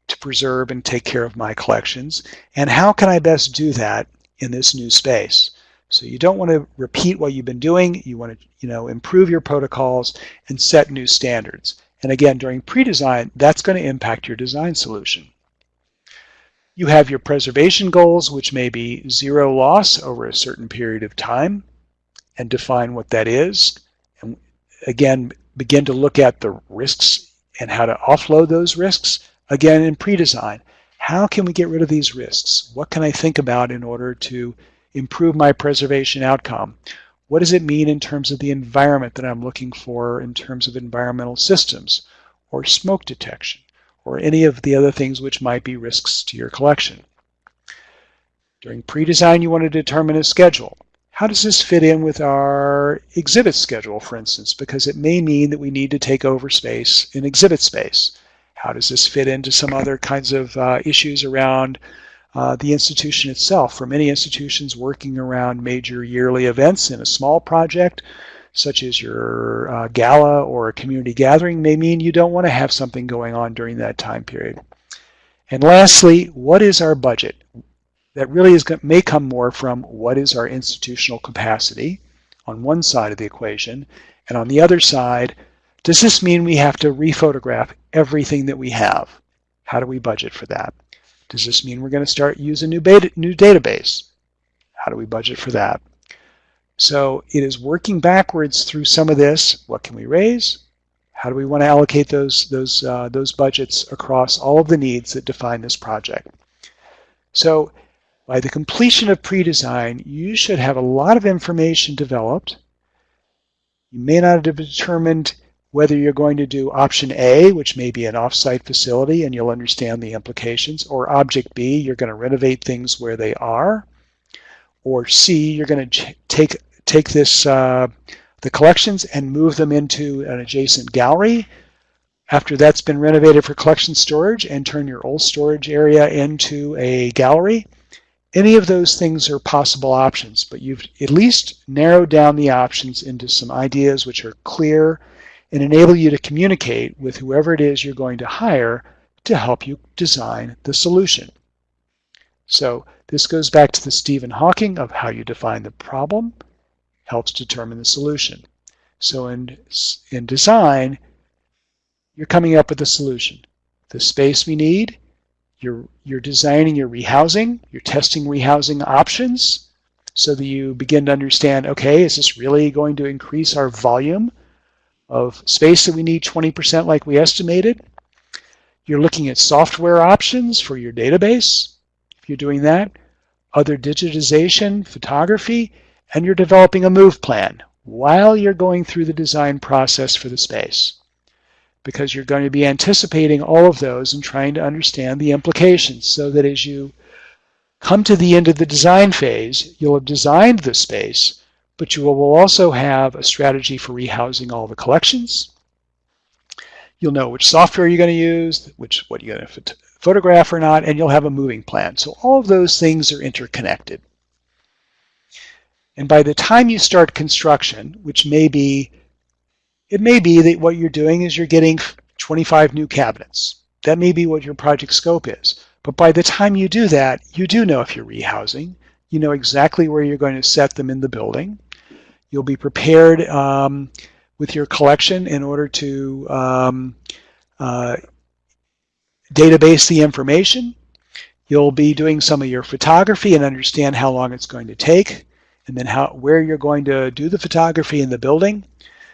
to preserve and take care of my collections, and how can I best do that in this new space? So you don't want to repeat what you've been doing. You want to you know, improve your protocols and set new standards. And again, during pre-design, that's going to impact your design solution. You have your preservation goals, which may be zero loss over a certain period of time, and define what that is. And again, begin to look at the risks and how to offload those risks. Again, in pre-design, how can we get rid of these risks? What can I think about in order to improve my preservation outcome? What does it mean in terms of the environment that I'm looking for in terms of environmental systems or smoke detection? or any of the other things which might be risks to your collection. During pre-design, you want to determine a schedule. How does this fit in with our exhibit schedule, for instance? Because it may mean that we need to take over space in exhibit space. How does this fit into some other kinds of uh, issues around uh, the institution itself? For many institutions working around major yearly events in a small project, such as your uh, gala or a community gathering, may mean you don't want to have something going on during that time period. And lastly, what is our budget? That really is may come more from what is our institutional capacity on one side of the equation, and on the other side, does this mean we have to rephotograph everything that we have? How do we budget for that? Does this mean we're going to start using new, beta, new database? How do we budget for that? So it is working backwards through some of this. What can we raise? How do we want to allocate those, those, uh, those budgets across all of the needs that define this project? So by the completion of pre-design, you should have a lot of information developed. You may not have determined whether you're going to do option A, which may be an offsite facility, and you'll understand the implications, or object B, you're going to renovate things where they are, or C, you're going to take take this uh, the collections and move them into an adjacent gallery after that's been renovated for collection storage and turn your old storage area into a gallery. Any of those things are possible options, but you've at least narrowed down the options into some ideas which are clear and enable you to communicate with whoever it is you're going to hire to help you design the solution. So this goes back to the Stephen Hawking of how you define the problem helps determine the solution. So in, in design, you're coming up with a solution. The space we need, you're, you're designing your rehousing, you're testing rehousing options so that you begin to understand, okay, is this really going to increase our volume of space that we need 20% like we estimated? You're looking at software options for your database, if you're doing that, other digitization, photography, and you're developing a move plan. while you're going through the design process for the space because you're going to be anticipating all of those and trying to understand the implications so that as you come to the end of the design phase, you'll have designed the space, but you will also have a strategy for rehousing all the collections. You'll know which software you're going to use, which what you're going to photograph or not, and you'll have a moving plan. So all of those things are interconnected. And by the time you start construction, which may be it may be that what you're doing is you're getting 25 new cabinets. That may be what your project scope is. But by the time you do that, you do know if you're rehousing. You know exactly where you're going to set them in the building. You'll be prepared um, with your collection in order to um, uh, database the information. You'll be doing some of your photography and understand how long it's going to take and then how where you're going to do the photography in the building.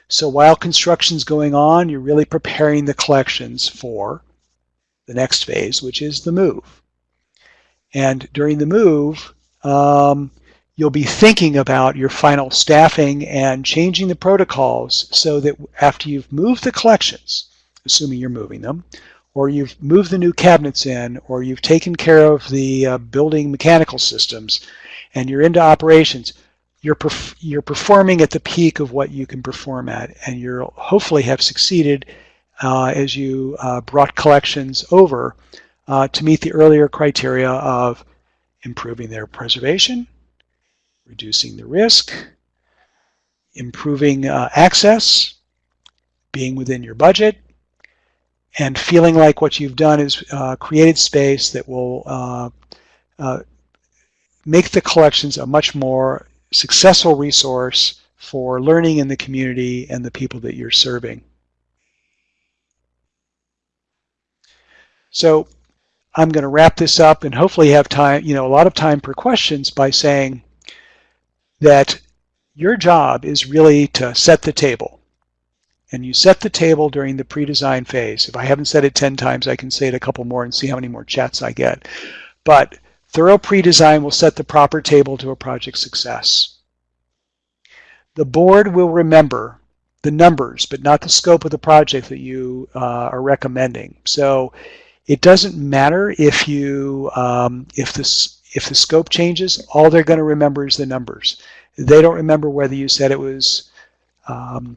So while construction's going on, you're really preparing the collections for the next phase, which is the move. And during the move, um, you'll be thinking about your final staffing and changing the protocols so that after you've moved the collections, assuming you're moving them, or you've moved the new cabinets in, or you've taken care of the uh, building mechanical systems, and you're into operations, you're, perf you're performing at the peak of what you can perform at, and you'll hopefully have succeeded uh, as you uh, brought collections over uh, to meet the earlier criteria of improving their preservation, reducing the risk, improving uh, access, being within your budget, and feeling like what you've done is uh, created space that will uh, make the collections a much more successful resource for learning in the community and the people that you're serving. So I'm going to wrap this up and hopefully have time, you know, a lot of time for questions by saying that your job is really to set the table. And you set the table during the pre-design phase. If I haven't said it 10 times, I can say it a couple more and see how many more chats I get. But Thorough pre-design will set the proper table to a project success. The board will remember the numbers, but not the scope of the project that you uh, are recommending. So it doesn't matter if you um, if this if the scope changes. All they're going to remember is the numbers. They don't remember whether you said it was um,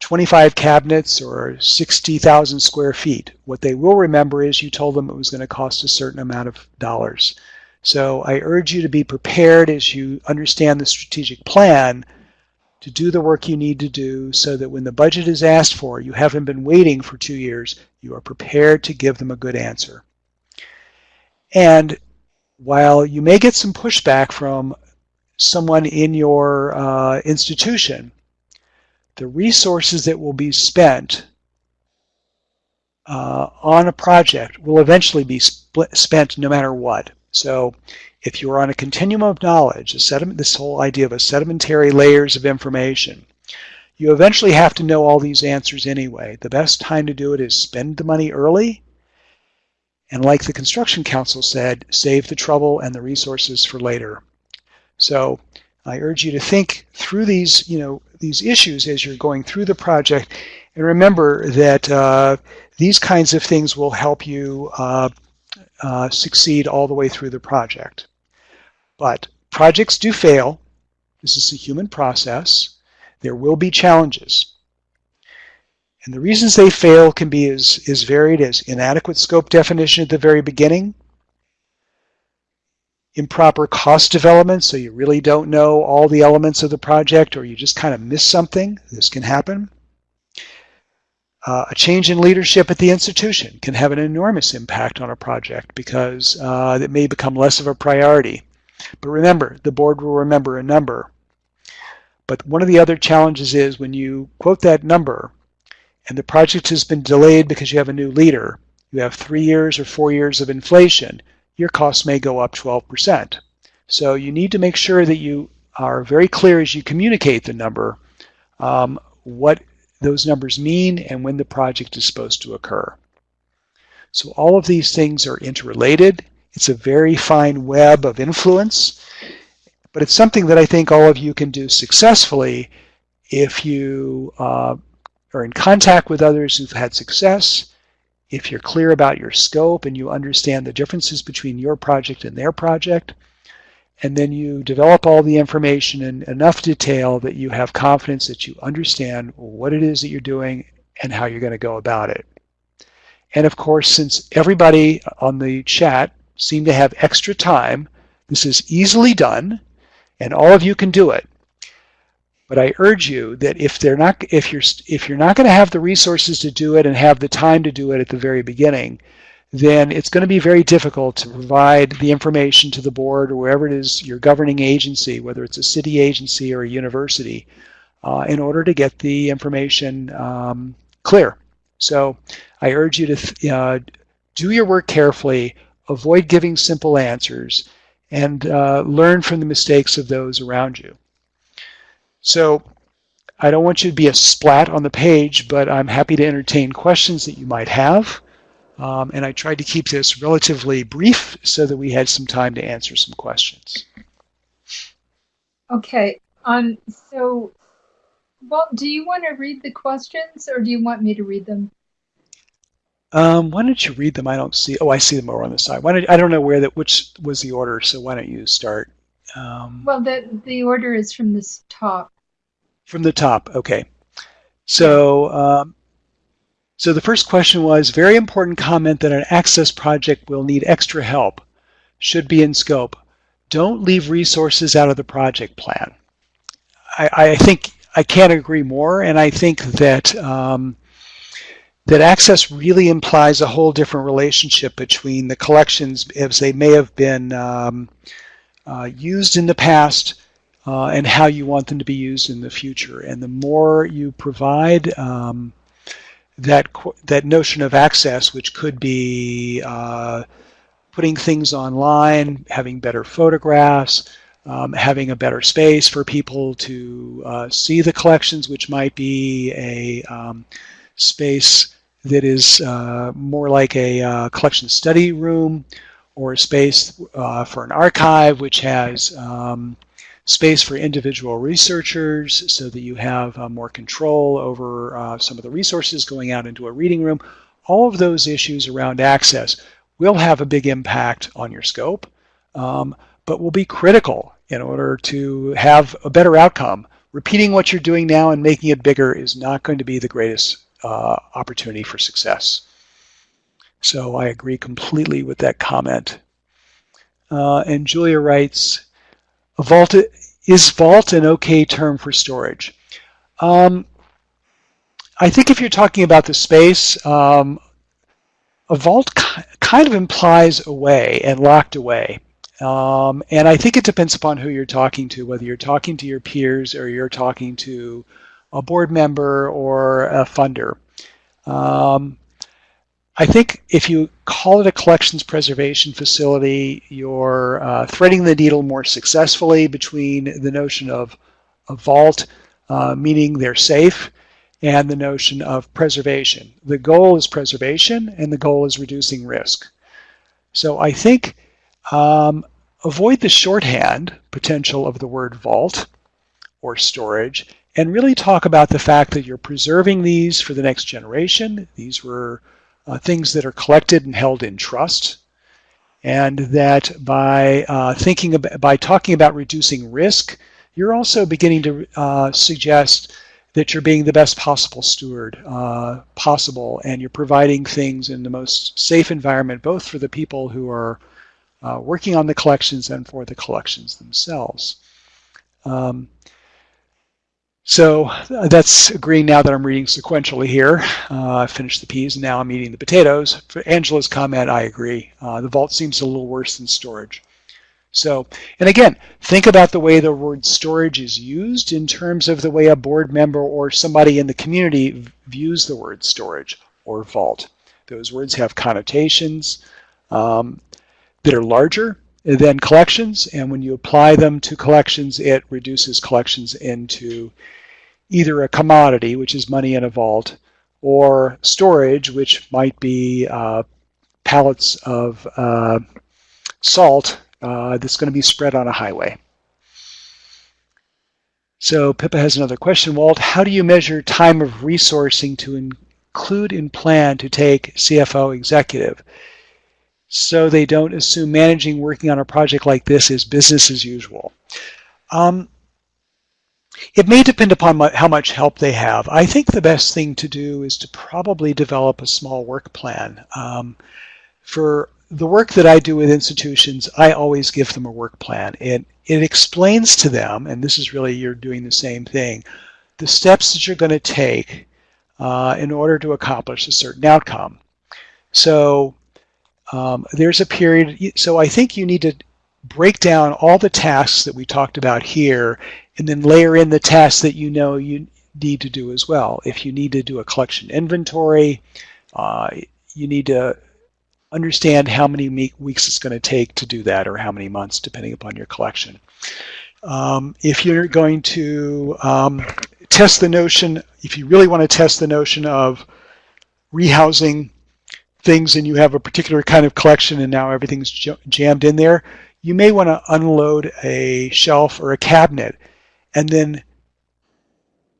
25 cabinets or 60,000 square feet. What they will remember is you told them it was going to cost a certain amount of dollars. So I urge you to be prepared as you understand the strategic plan to do the work you need to do so that when the budget is asked for, you haven't been waiting for two years, you are prepared to give them a good answer. And while you may get some pushback from someone in your uh, institution, the resources that will be spent uh, on a project will eventually be spent no matter what. So if you're on a continuum of knowledge, a sediment, this whole idea of a sedimentary layers of information, you eventually have to know all these answers anyway. The best time to do it is spend the money early, and like the Construction Council said, save the trouble and the resources for later. So I urge you to think through these, you know, these issues as you're going through the project, and remember that uh, these kinds of things will help you uh, uh, succeed all the way through the project. But projects do fail. This is a human process. There will be challenges. And the reasons they fail can be as, as varied as inadequate scope definition at the very beginning, improper cost development, so you really don't know all the elements of the project or you just kind of miss something. This can happen. Uh, a change in leadership at the institution can have an enormous impact on a project because uh, it may become less of a priority. But remember, the board will remember a number. But one of the other challenges is when you quote that number and the project has been delayed because you have a new leader, you have three years or four years of inflation, your costs may go up 12%. So you need to make sure that you are very clear as you communicate the number um, what those numbers mean and when the project is supposed to occur. So all of these things are interrelated. It's a very fine web of influence, but it's something that I think all of you can do successfully if you uh, are in contact with others who've had success, if you're clear about your scope and you understand the differences between your project and their project, and then you develop all the information in enough detail that you have confidence that you understand what it is that you're doing and how you're going to go about it. And of course, since everybody on the chat seem to have extra time, this is easily done, and all of you can do it. But I urge you that if they're not, if you're, if you're not going to have the resources to do it and have the time to do it at the very beginning, then it's going to be very difficult to provide the information to the board or wherever it is your governing agency, whether it's a city agency or a university, uh, in order to get the information um, clear. So I urge you to uh, do your work carefully, avoid giving simple answers, and uh, learn from the mistakes of those around you. So I don't want you to be a splat on the page, but I'm happy to entertain questions that you might have. Um, and I tried to keep this relatively brief so that we had some time to answer some questions. Okay, um, so, well, do you want to read the questions or do you want me to read them? Um, why don't you read them? I don't see. Oh, I see them over on the side. Why don't, I don't know where that which was the order. So why don't you start? Um, well, the the order is from this top. From the top. Okay. So um, so the first question was, very important comment that an access project will need extra help, should be in scope. Don't leave resources out of the project plan. I, I think I can't agree more, and I think that um, that access really implies a whole different relationship between the collections as they may have been um, uh, used in the past uh, and how you want them to be used in the future. And the more you provide um, that that notion of access, which could be uh, putting things online, having better photographs, um, having a better space for people to uh, see the collections, which might be a um, space that is uh, more like a uh, collection study room or a space uh, for an archive, which has um, space for individual researchers so that you have uh, more control over uh, some of the resources going out into a reading room. All of those issues around access will have a big impact on your scope, um, but will be critical in order to have a better outcome. Repeating what you're doing now and making it bigger is not going to be the greatest uh, opportunity for success. So I agree completely with that comment. Uh, and Julia writes, vault is vault an okay term for storage? Um, I think if you're talking about the space, um, a vault kind of implies away and locked away. Um, and I think it depends upon who you're talking to, whether you're talking to your peers or you're talking to a board member or a funder. Um, I think if you call it a collections preservation facility, you're uh, threading the needle more successfully between the notion of a vault, uh, meaning they're safe, and the notion of preservation. The goal is preservation, and the goal is reducing risk. So I think um, avoid the shorthand potential of the word vault or storage, and really talk about the fact that you're preserving these for the next generation. These were uh, things that are collected and held in trust, and that by uh, thinking about, by talking about reducing risk, you're also beginning to uh, suggest that you're being the best possible steward uh, possible, and you're providing things in the most safe environment, both for the people who are uh, working on the collections and for the collections themselves. Um, so uh, that's agreeing now that I'm reading sequentially here. Uh, I finished the peas and now I'm eating the potatoes. For Angela's comment, I agree. Uh, the vault seems a little worse than storage. So, and again, think about the way the word storage is used in terms of the way a board member or somebody in the community views the word storage or vault. Those words have connotations um, that are larger than collections, and when you apply them to collections, it reduces collections into either a commodity, which is money in a vault, or storage, which might be uh, pallets of uh, salt uh, that's going to be spread on a highway. So Pippa has another question. Walt, how do you measure time of resourcing to include in plan to take CFO executive? So they don't assume managing working on a project like this is business as usual. Um, it may depend upon how much help they have. I think the best thing to do is to probably develop a small work plan. Um, for the work that I do with institutions, I always give them a work plan. It, it explains to them, and this is really you're doing the same thing, the steps that you're going to take uh, in order to accomplish a certain outcome. So um, there's a period, so I think you need to break down all the tasks that we talked about here and then layer in the tasks that you know you need to do as well. If you need to do a collection inventory, uh, you need to understand how many weeks it's going to take to do that or how many months depending upon your collection. Um, if you're going to um, test the notion, if you really want to test the notion of rehousing things and you have a particular kind of collection and now everything's jammed in there, you may want to unload a shelf or a cabinet and then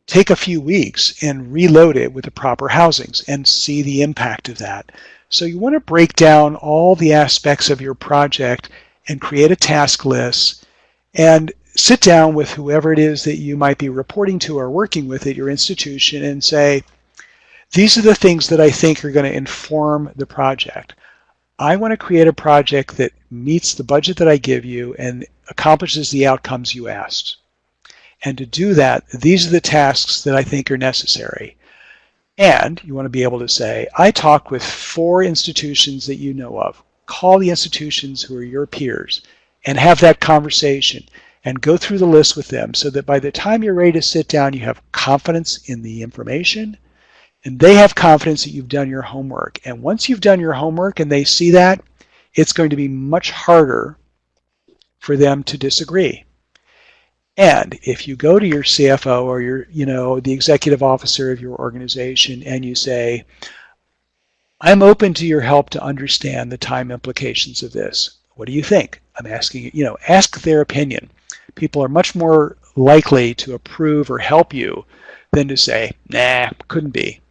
take a few weeks and reload it with the proper housings and see the impact of that. So you want to break down all the aspects of your project and create a task list and sit down with whoever it is that you might be reporting to or working with at your institution and say, these are the things that I think are going to inform the project. I want to create a project that meets the budget that I give you and accomplishes the outcomes you asked. And to do that, these are the tasks that I think are necessary. And you want to be able to say, I talked with four institutions that you know of. Call the institutions who are your peers and have that conversation and go through the list with them so that by the time you're ready to sit down, you have confidence in the information and they have confidence that you've done your homework. And once you've done your homework and they see that, it's going to be much harder for them to disagree. And if you go to your CFO or your, you know, the executive officer of your organization and you say, I'm open to your help to understand the time implications of this. What do you think? I'm asking you, you know, ask their opinion. People are much more likely to approve or help you than to say, nah, couldn't be.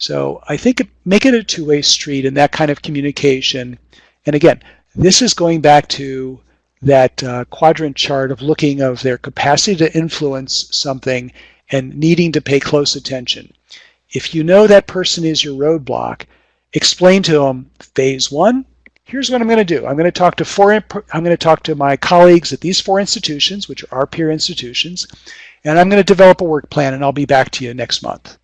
So I think make it a two-way street in that kind of communication. And again, this is going back to that uh, quadrant chart of looking of their capacity to influence something and needing to pay close attention. If you know that person is your roadblock, explain to them phase one, here's what I'm going to do. I'm going to talk to four, I'm going to talk to my colleagues at these four institutions, which are our peer institutions, and I'm going to develop a work plan and I'll be back to you next month.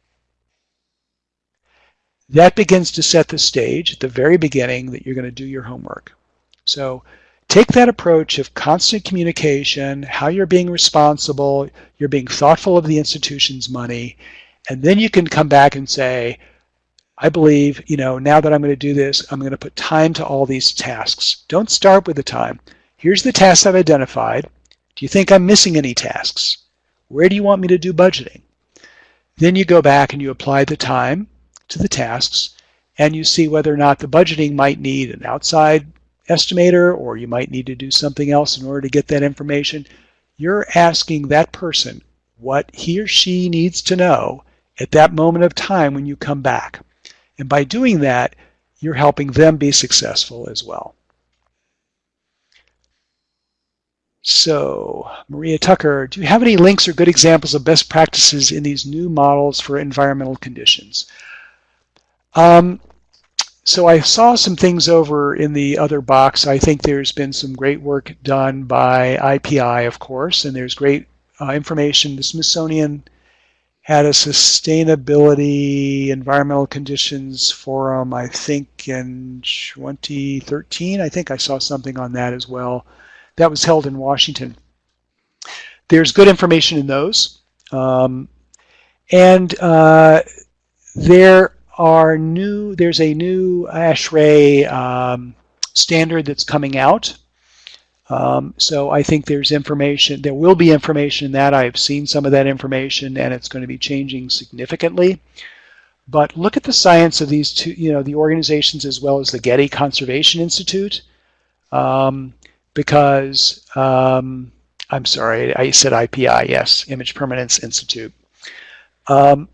That begins to set the stage at the very beginning that you're going to do your homework. So take that approach of constant communication, how you're being responsible, you're being thoughtful of the institution's money, and then you can come back and say, I believe, you know, now that I'm going to do this, I'm going to put time to all these tasks. Don't start with the time. Here's the tasks I've identified. Do you think I'm missing any tasks? Where do you want me to do budgeting? Then you go back and you apply the time to the tasks and you see whether or not the budgeting might need an outside estimator or you might need to do something else in order to get that information. You're asking that person what he or she needs to know at that moment of time when you come back. And by doing that, you're helping them be successful as well. So, Maria Tucker, do you have any links or good examples of best practices in these new models for environmental conditions? Um, so I saw some things over in the other box. I think there's been some great work done by IPI, of course, and there's great uh, information. The Smithsonian had a sustainability environmental conditions forum, I think in 2013. I think I saw something on that as well. That was held in Washington. There's good information in those. Um, and uh, there are new, there's a new ASHRAE um, standard that's coming out. Um, so I think there's information, there will be information in that. I've seen some of that information and it's going to be changing significantly. But look at the science of these two, you know, the organizations as well as the Getty Conservation Institute, um, because um, I'm sorry, I said IPI, yes, Image Permanence Institute. Um,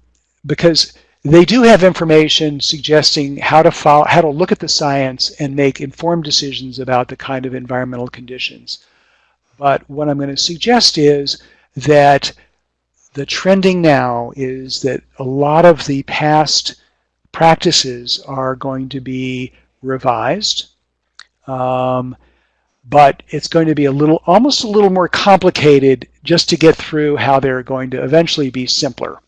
because they do have information suggesting how to follow, how to look at the science and make informed decisions about the kind of environmental conditions. But what I'm going to suggest is that the trending now is that a lot of the past practices are going to be revised. Um, but it's going to be a little, almost a little more complicated just to get through how they're going to eventually be simpler.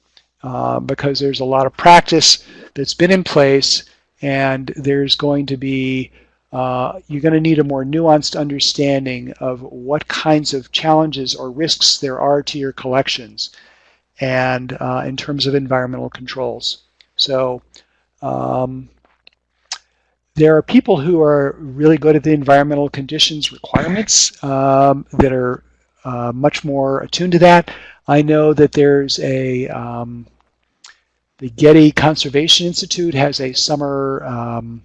Uh, because there's a lot of practice that's been in place and there's going to be, uh, you're going to need a more nuanced understanding of what kinds of challenges or risks there are to your collections and uh, in terms of environmental controls. So um, there are people who are really good at the environmental conditions requirements um, that are uh, much more attuned to that. I know that there's a, um, the Getty Conservation Institute has a summer um,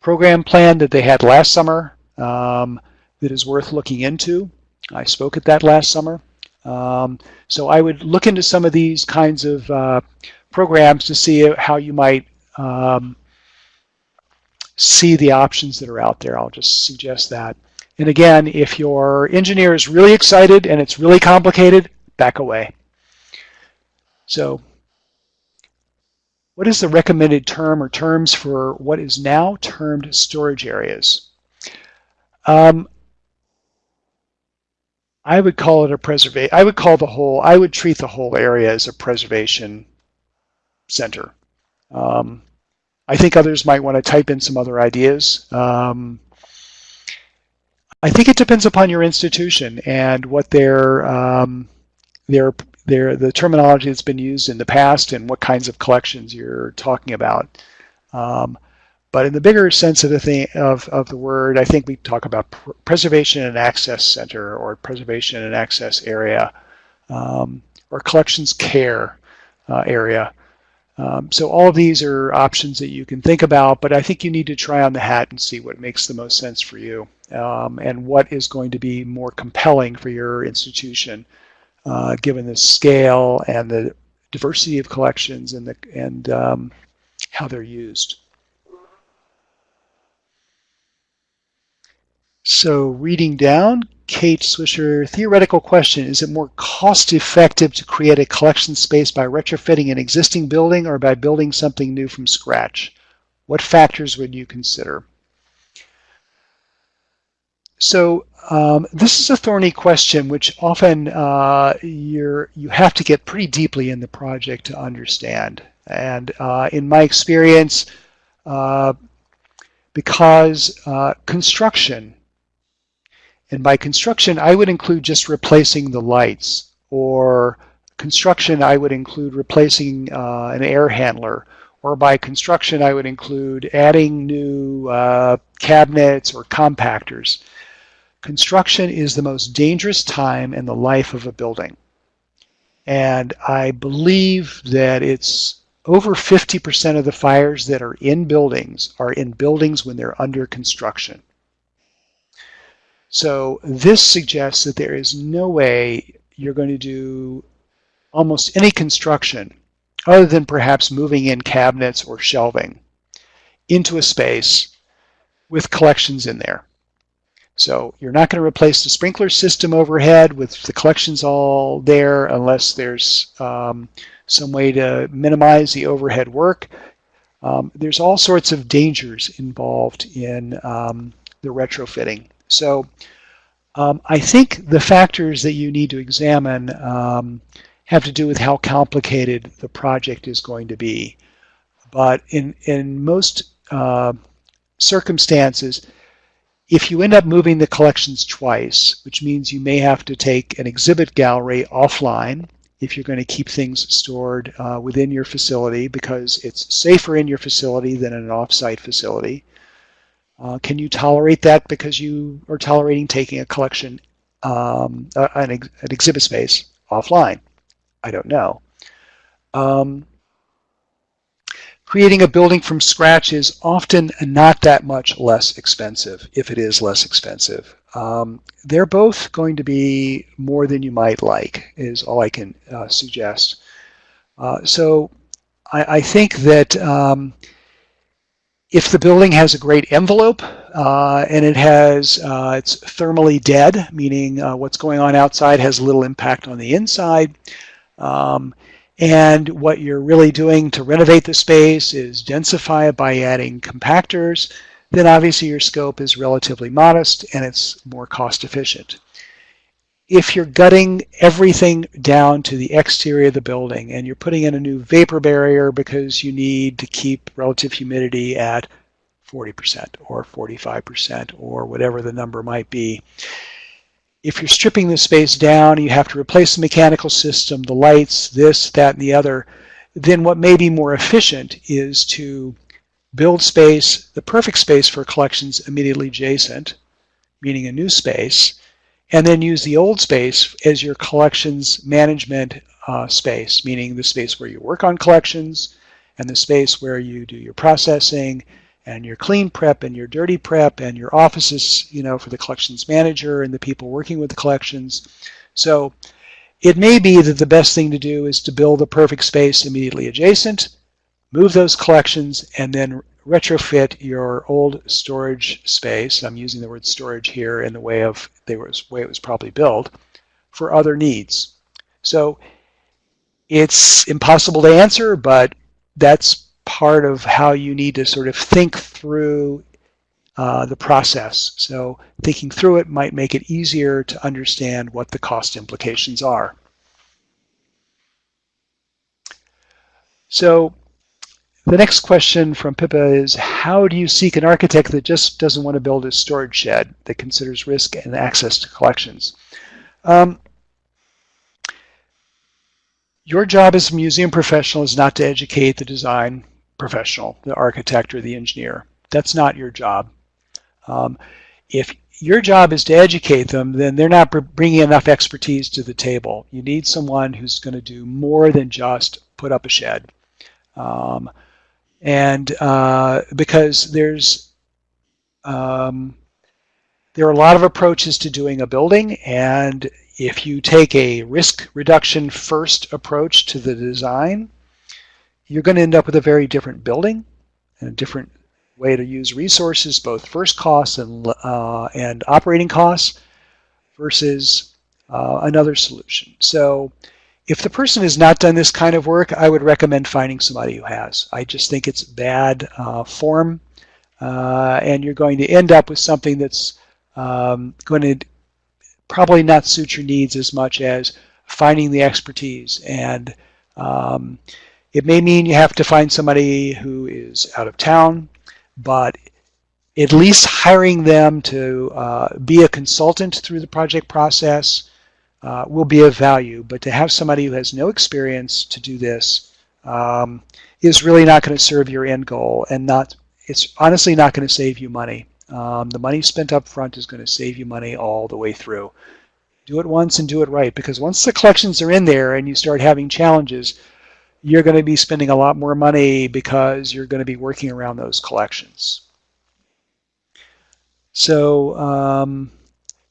program plan that they had last summer um, that is worth looking into. I spoke at that last summer. Um, so I would look into some of these kinds of uh, programs to see how you might um, see the options that are out there. I'll just suggest that. And again, if your engineer is really excited and it's really complicated, back away. So what is the recommended term or terms for what is now termed storage areas? Um, I would call it a preservation. I would call the whole, I would treat the whole area as a preservation center. Um, I think others might want to type in some other ideas. Um, I think it depends upon your institution and what their um, their their the terminology that's been used in the past and what kinds of collections you're talking about. Um, but in the bigger sense of the thing of, of the word, I think we talk about pr preservation and access center or preservation and access area um, or collections care uh, area. Um, so all of these are options that you can think about, but I think you need to try on the hat and see what makes the most sense for you um, and what is going to be more compelling for your institution, uh, given the scale and the diversity of collections and, the, and um, how they're used. So reading down, Kate Swisher, theoretical question, is it more cost effective to create a collection space by retrofitting an existing building or by building something new from scratch? What factors would you consider? So um, this is a thorny question, which often uh, you're, you have to get pretty deeply in the project to understand. And uh, in my experience, uh, because uh, construction and by construction, I would include just replacing the lights. Or construction, I would include replacing uh, an air handler. Or by construction, I would include adding new uh, cabinets or compactors. Construction is the most dangerous time in the life of a building. And I believe that it's over 50% of the fires that are in buildings are in buildings when they're under construction. So this suggests that there is no way you're going to do almost any construction other than perhaps moving in cabinets or shelving into a space with collections in there. So you're not going to replace the sprinkler system overhead with the collections all there unless there's um, some way to minimize the overhead work. Um, there's all sorts of dangers involved in um, the retrofitting. So um, I think the factors that you need to examine um, have to do with how complicated the project is going to be. But in, in most uh, circumstances, if you end up moving the collections twice, which means you may have to take an exhibit gallery offline if you're going to keep things stored uh, within your facility because it's safer in your facility than in an offsite facility. Uh, can you tolerate that because you are tolerating taking a collection, um, an, ex an, exhibit space offline? I don't know. Um, creating a building from scratch is often not that much less expensive, if it is less expensive. Um, they're both going to be more than you might like, is all I can uh, suggest. Uh, so I, I, think that um, if the building has a great envelope uh, and it has uh, it's thermally dead, meaning uh, what's going on outside has little impact on the inside, um, and what you're really doing to renovate the space is densify it by adding compactors, then obviously your scope is relatively modest and it's more cost efficient. If you're gutting everything down to the exterior of the building and you're putting in a new vapor barrier because you need to keep relative humidity at 40% or 45% or whatever the number might be, if you're stripping the space down, you have to replace the mechanical system, the lights, this, that, and the other, then what may be more efficient is to build space, the perfect space for collections immediately adjacent, meaning a new space, and then use the old space as your collections management uh, space, meaning the space where you work on collections and the space where you do your processing and your clean prep and your dirty prep and your offices, you know, for the collections manager and the people working with the collections. So it may be that the best thing to do is to build a perfect space immediately adjacent move those collections, and then retrofit your old storage space. I'm using the word storage here in the way of the way it was probably built for other needs. So it's impossible to answer, but that's part of how you need to sort of think through uh, the process. So thinking through it might make it easier to understand what the cost implications are. So the next question from Pippa is, how do you seek an architect that just doesn't want to build a storage shed that considers risk and access to collections? Um, your job as a museum professional is not to educate the design professional, the architect or the engineer. That's not your job. Um, if your job is to educate them, then they're not bringing enough expertise to the table. You need someone who's going to do more than just put up a shed. Um, and uh, because there's um, there are a lot of approaches to doing a building, and if you take a risk reduction first approach to the design, you're going to end up with a very different building and a different way to use resources, both first costs and uh, and operating costs, versus uh, another solution. So if the person has not done this kind of work, I would recommend finding somebody who has. I just think it's bad uh, form, uh, and you're going to end up with something that's um, going to probably not suit your needs as much as finding the expertise. And um, it may mean you have to find somebody who is out of town, but at least hiring them to uh, be a consultant through the project process uh, will be of value. But to have somebody who has no experience to do this um, is really not going to serve your end goal and not it's honestly not going to save you money. Um, the money spent up front is going to save you money all the way through. Do it once and do it right because once the collections are in there and you start having challenges, you're going to be spending a lot more money because you're going to be working around those collections. So um,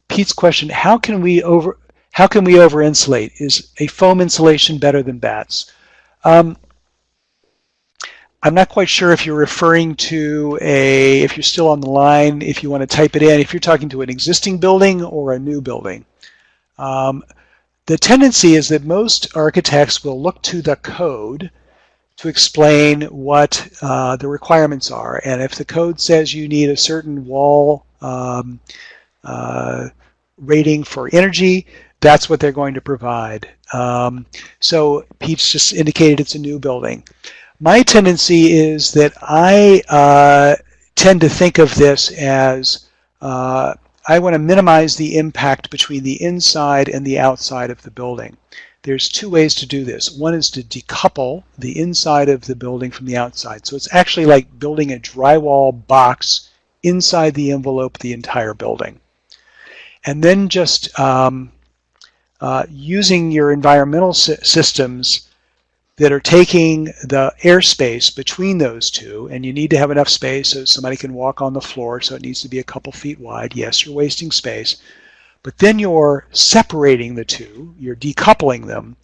Pete's question, how can we over how can we over insulate? Is a foam insulation better than batts? Um, I'm not quite sure if you're referring to a, if you're still on the line, if you want to type it in, if you're talking to an existing building or a new building. Um, the tendency is that most architects will look to the code to explain what uh, the requirements are. And if the code says you need a certain wall um, uh, rating for energy, that's what they're going to provide. Um, so Pete's just indicated it's a new building. My tendency is that I uh, tend to think of this as uh, I want to minimize the impact between the inside and the outside of the building. There's two ways to do this. One is to decouple the inside of the building from the outside. So it's actually like building a drywall box inside the envelope the entire building. And then just um, uh, using your environmental systems that are taking the airspace between those two, and you need to have enough space so somebody can walk on the floor, so it needs to be a couple feet wide. Yes, you're wasting space. But then you're separating the two, you're decoupling them,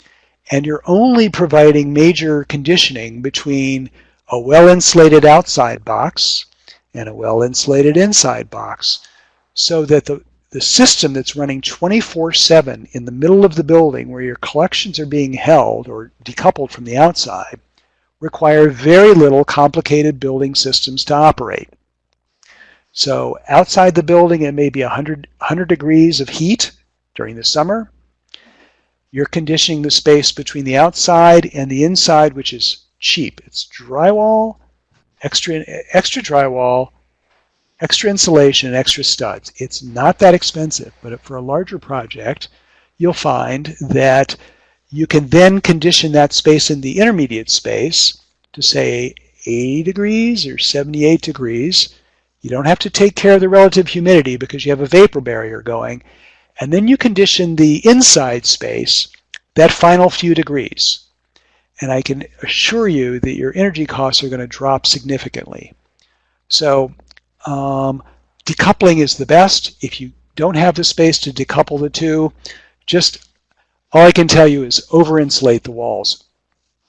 and you're only providing major conditioning between a well-insulated outside box and a well-insulated inside box so that the, the system that's running 24-7 in the middle of the building where your collections are being held or decoupled from the outside require very little complicated building systems to operate. So outside the building it may be 100, 100 degrees of heat during the summer. You're conditioning the space between the outside and the inside which is cheap. It's drywall, extra, extra drywall, extra insulation and extra studs. It's not that expensive, but for a larger project, you'll find that you can then condition that space in the intermediate space to say 80 degrees or 78 degrees. You don't have to take care of the relative humidity because you have a vapor barrier going. And then you condition the inside space that final few degrees. And I can assure you that your energy costs are going to drop significantly. So um, decoupling is the best. If you don't have the space to decouple the two, just all I can tell you is over-insulate the walls.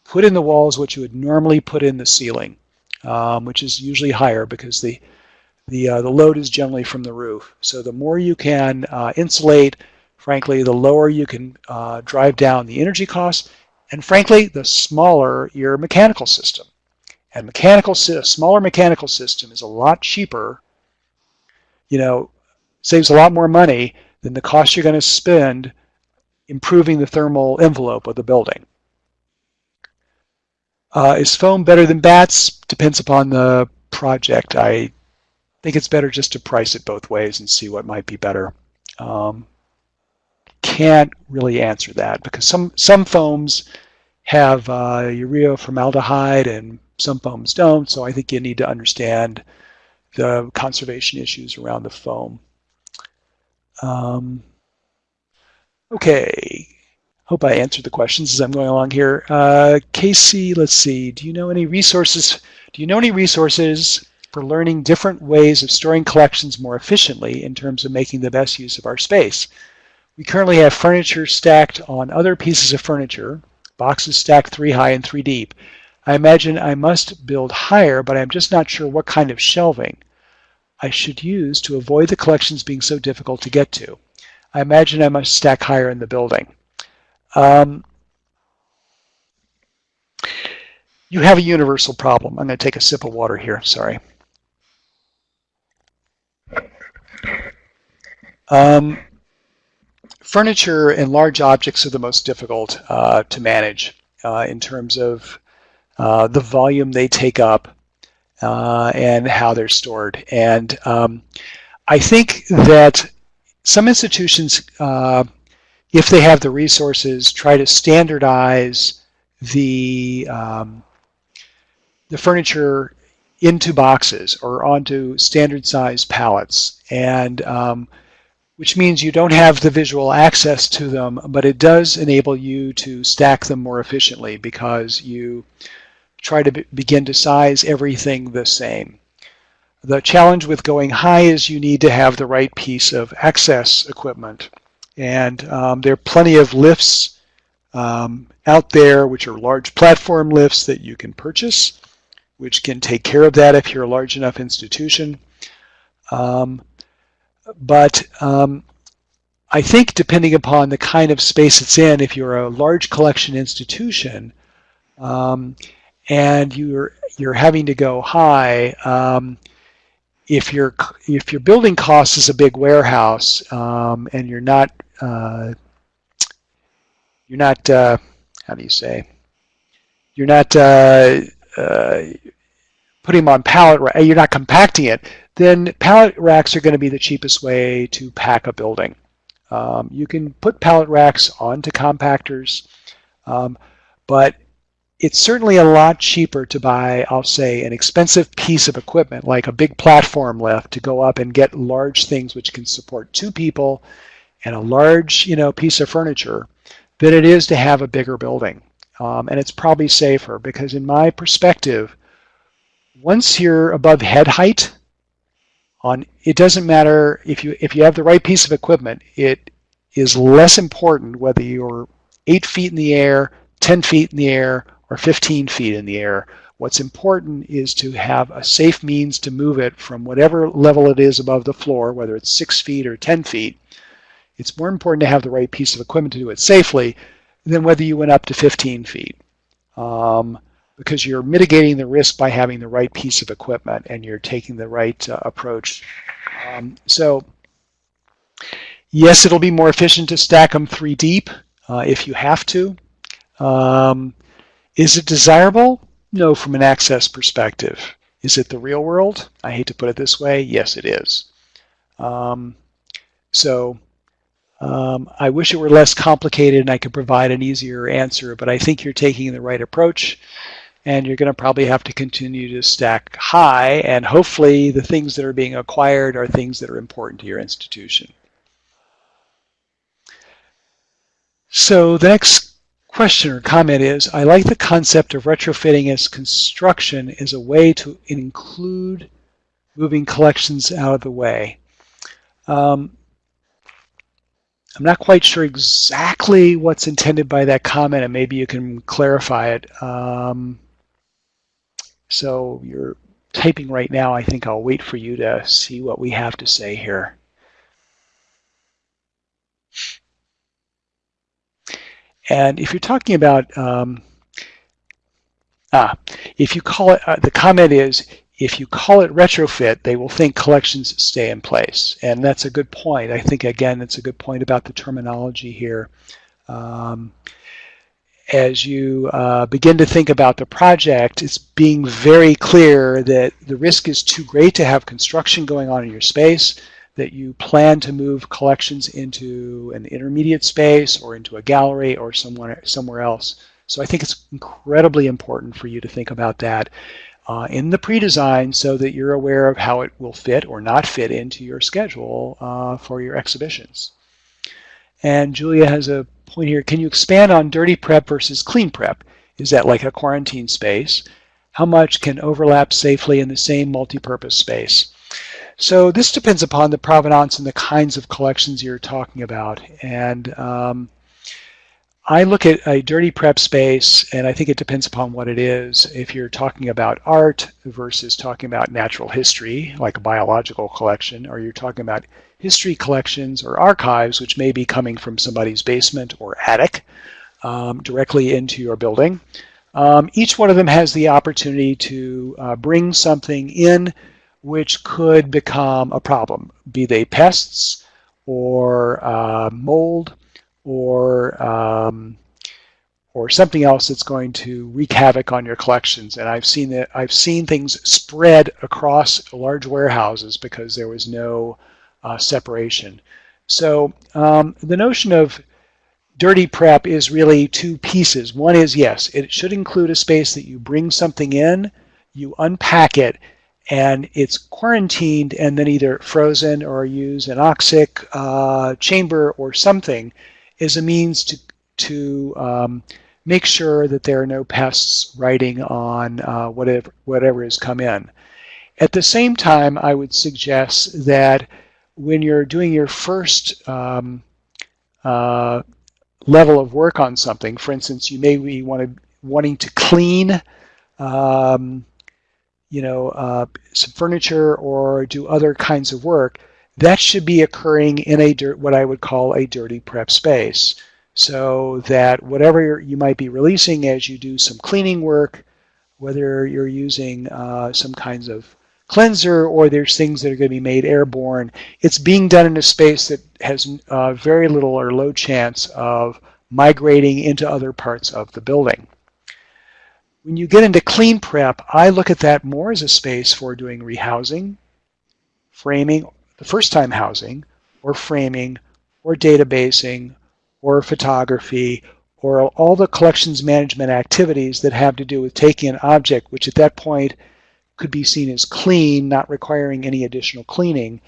Put in the walls what you would normally put in the ceiling, um, which is usually higher because the the uh, the load is generally from the roof. So the more you can uh, insulate, frankly, the lower you can uh, drive down the energy costs, and frankly, the smaller your mechanical system. And mechanical, a smaller mechanical system is a lot cheaper, you know, saves a lot more money than the cost you're going to spend improving the thermal envelope of the building. Uh, is foam better than batts? Depends upon the project. I think it's better just to price it both ways and see what might be better. Um, can't really answer that because some some foams have uh, urea formaldehyde and some foams don't, so I think you need to understand the conservation issues around the foam. Um, okay, hope I answered the questions as I'm going along here. Uh, Casey, let's see, do you know any resources, do you know any resources for learning different ways of storing collections more efficiently in terms of making the best use of our space? We currently have furniture stacked on other pieces of furniture, boxes stacked three high and three deep. I imagine I must build higher, but I'm just not sure what kind of shelving I should use to avoid the collections being so difficult to get to. I imagine I must stack higher in the building. Um, you have a universal problem. I'm going to take a sip of water here, sorry. Um, furniture and large objects are the most difficult uh, to manage uh, in terms of uh, the volume they take up, uh, and how they're stored. And um, I think that some institutions, uh, if they have the resources, try to standardize the um, the furniture into boxes or onto standard size pallets and um, which means you don't have the visual access to them but it does enable you to stack them more efficiently because you try to begin to size everything the same. The challenge with going high is you need to have the right piece of access equipment. And um, there are plenty of lifts um, out there which are large platform lifts that you can purchase, which can take care of that if you're a large enough institution. Um, but um, I think depending upon the kind of space it's in, if you're a large collection institution, um, and you're you're having to go high. Um, if your if your building cost is a big warehouse um, and you're not uh, you're not uh, how do you say you're not uh, uh putting them on pallet you're not compacting it then pallet racks are going to be the cheapest way to pack a building. Um, you can put pallet racks onto compactors, um, but it's certainly a lot cheaper to buy, I'll say, an expensive piece of equipment like a big platform lift to go up and get large things which can support two people and a large, you know, piece of furniture than it is to have a bigger building. Um, and it's probably safer because in my perspective, once you're above head height, on it doesn't matter if you if you have the right piece of equipment, it is less important whether you're eight feet in the air, 10 feet in the air, or 15 feet in the air. What's important is to have a safe means to move it from whatever level it is above the floor, whether it's six feet or 10 feet. It's more important to have the right piece of equipment to do it safely than whether you went up to 15 feet. Um, because you're mitigating the risk by having the right piece of equipment and you're taking the right uh, approach. Um, so yes, it'll be more efficient to stack them three deep uh, if you have to. Um, is it desirable? No, from an access perspective. Is it the real world? I hate to put it this way. Yes, it is. Um, so um, I wish it were less complicated and I could provide an easier answer, but I think you're taking the right approach and you're going to probably have to continue to stack high and hopefully the things that are being acquired are things that are important to your institution. So the next question or comment is, I like the concept of retrofitting as construction as a way to include moving collections out of the way. Um, I'm not quite sure exactly what's intended by that comment, and maybe you can clarify it. Um, so you're typing right now. I think I'll wait for you to see what we have to say here. And if you're talking about, um, ah, if you call it, uh, the comment is, if you call it retrofit, they will think collections stay in place. And that's a good point. I think, again, it's a good point about the terminology here. Um, as you uh, begin to think about the project, it's being very clear that the risk is too great to have construction going on in your space, that you plan to move collections into an intermediate space or into a gallery or somewhere, somewhere else. So I think it's incredibly important for you to think about that uh, in the pre-design so that you're aware of how it will fit or not fit into your schedule uh, for your exhibitions. And Julia has a point here. Can you expand on dirty prep versus clean prep? Is that like a quarantine space? How much can overlap safely in the same multi-purpose space? So this depends upon the provenance and the kinds of collections you're talking about. And um, I look at a dirty prep space, and I think it depends upon what it is. If you're talking about art versus talking about natural history, like a biological collection, or you're talking about history collections or archives, which may be coming from somebody's basement or attic um, directly into your building. Um, each one of them has the opportunity to uh, bring something in which could become a problem, be they pests or uh, mold or um, or something else that's going to wreak havoc on your collections. And I've seen that I've seen things spread across large warehouses because there was no uh, separation. So um, the notion of dirty prep is really two pieces. One is, yes, it should include a space that you bring something in, you unpack it, and it's quarantined and then either frozen or use anoxic uh, chamber or something as a means to, to um, make sure that there are no pests writing on uh, whatever, whatever has come in. At the same time, I would suggest that when you're doing your first um, uh, level of work on something, for instance, you may be wanting to clean um, you know, uh, some furniture or do other kinds of work, that should be occurring in a dirt, what I would call a dirty prep space. So that whatever you might be releasing as you do some cleaning work, whether you're using uh, some kinds of cleanser or there's things that are going to be made airborne. It's being done in a space that has uh, very little or low chance of migrating into other parts of the building. When you get into clean prep, I look at that more as a space for doing rehousing, framing, the first time housing, or framing, or databasing, or photography, or all the collections management activities that have to do with taking an object, which at that point could be seen as clean, not requiring any additional cleaning,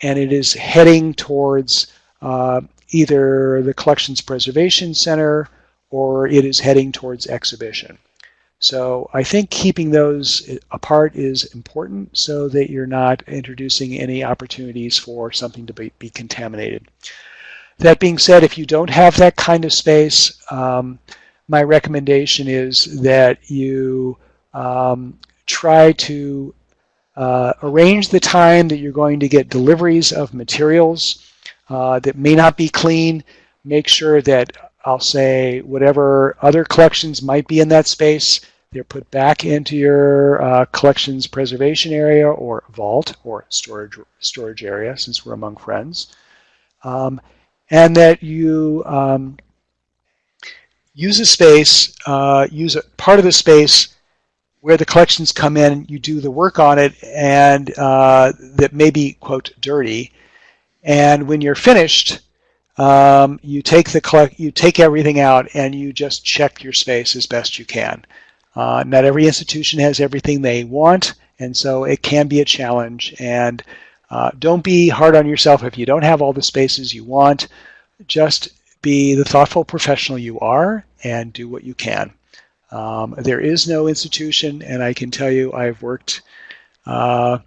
and it is heading towards uh, either the Collections Preservation Center or it is heading towards exhibition. So I think keeping those apart is important so that you're not introducing any opportunities for something to be, be contaminated. That being said, if you don't have that kind of space, um, my recommendation is that you um, try to uh, arrange the time that you're going to get deliveries of materials uh, that may not be clean. Make sure that I'll say whatever other collections might be in that space, they're put back into your uh, collections preservation area or vault or storage storage area since we're among friends. Um, and that you um, use a space, uh, use a part of the space where the collections come in, you do the work on it and uh, that may be, quote, dirty. And when you're finished, um, you take the collect, you take everything out and you just check your space as best you can. Uh, not every institution has everything they want, and so it can be a challenge. And uh, don't be hard on yourself if you don't have all the spaces you want. Just be the thoughtful professional you are and do what you can. Um, there is no institution, and I can tell you I've worked uh,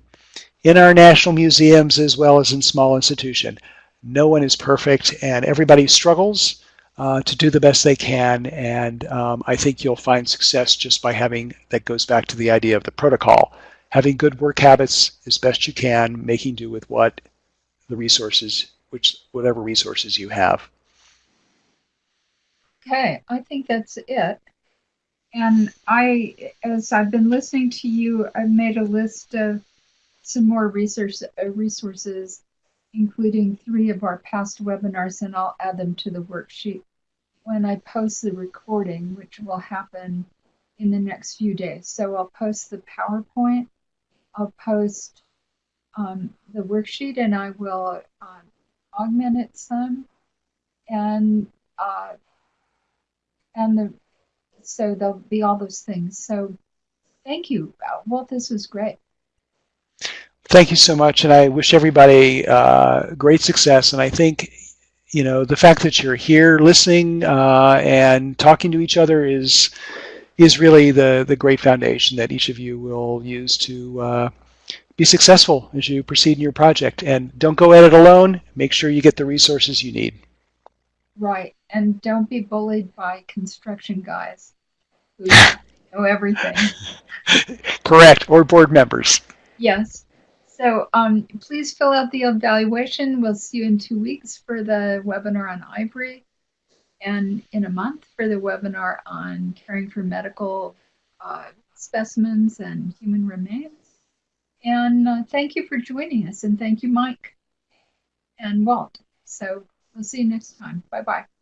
in our national museums as well as in small institution. No one is perfect, and everybody struggles uh, to do the best they can. And um, I think you'll find success just by having, that goes back to the idea of the protocol, having good work habits as best you can, making do with what the resources, which whatever resources you have. Okay, I think that's it. And I, as I've been listening to you, I've made a list of some more uh, resources, including three of our past webinars, and I'll add them to the worksheet when I post the recording, which will happen in the next few days. So I'll post the PowerPoint, I'll post um, the worksheet, and I will um, augment it some, and uh, and the so there'll be all those things. So thank you, Well, This was great. Thank you so much, and I wish everybody uh, great success. And I think you know, the fact that you're here listening uh, and talking to each other is is really the the great foundation that each of you will use to uh, be successful as you proceed in your project. And don't go at it alone. Make sure you get the resources you need. Right, and don't be bullied by construction guys who <laughs> know everything. Correct, or board members. Yes. So um, please fill out the evaluation. We'll see you in two weeks for the webinar on ivory and in a month for the webinar on caring for medical uh, specimens and human remains. And uh, thank you for joining us and thank you, Mike and Walt. So we'll see you next time. Bye-bye.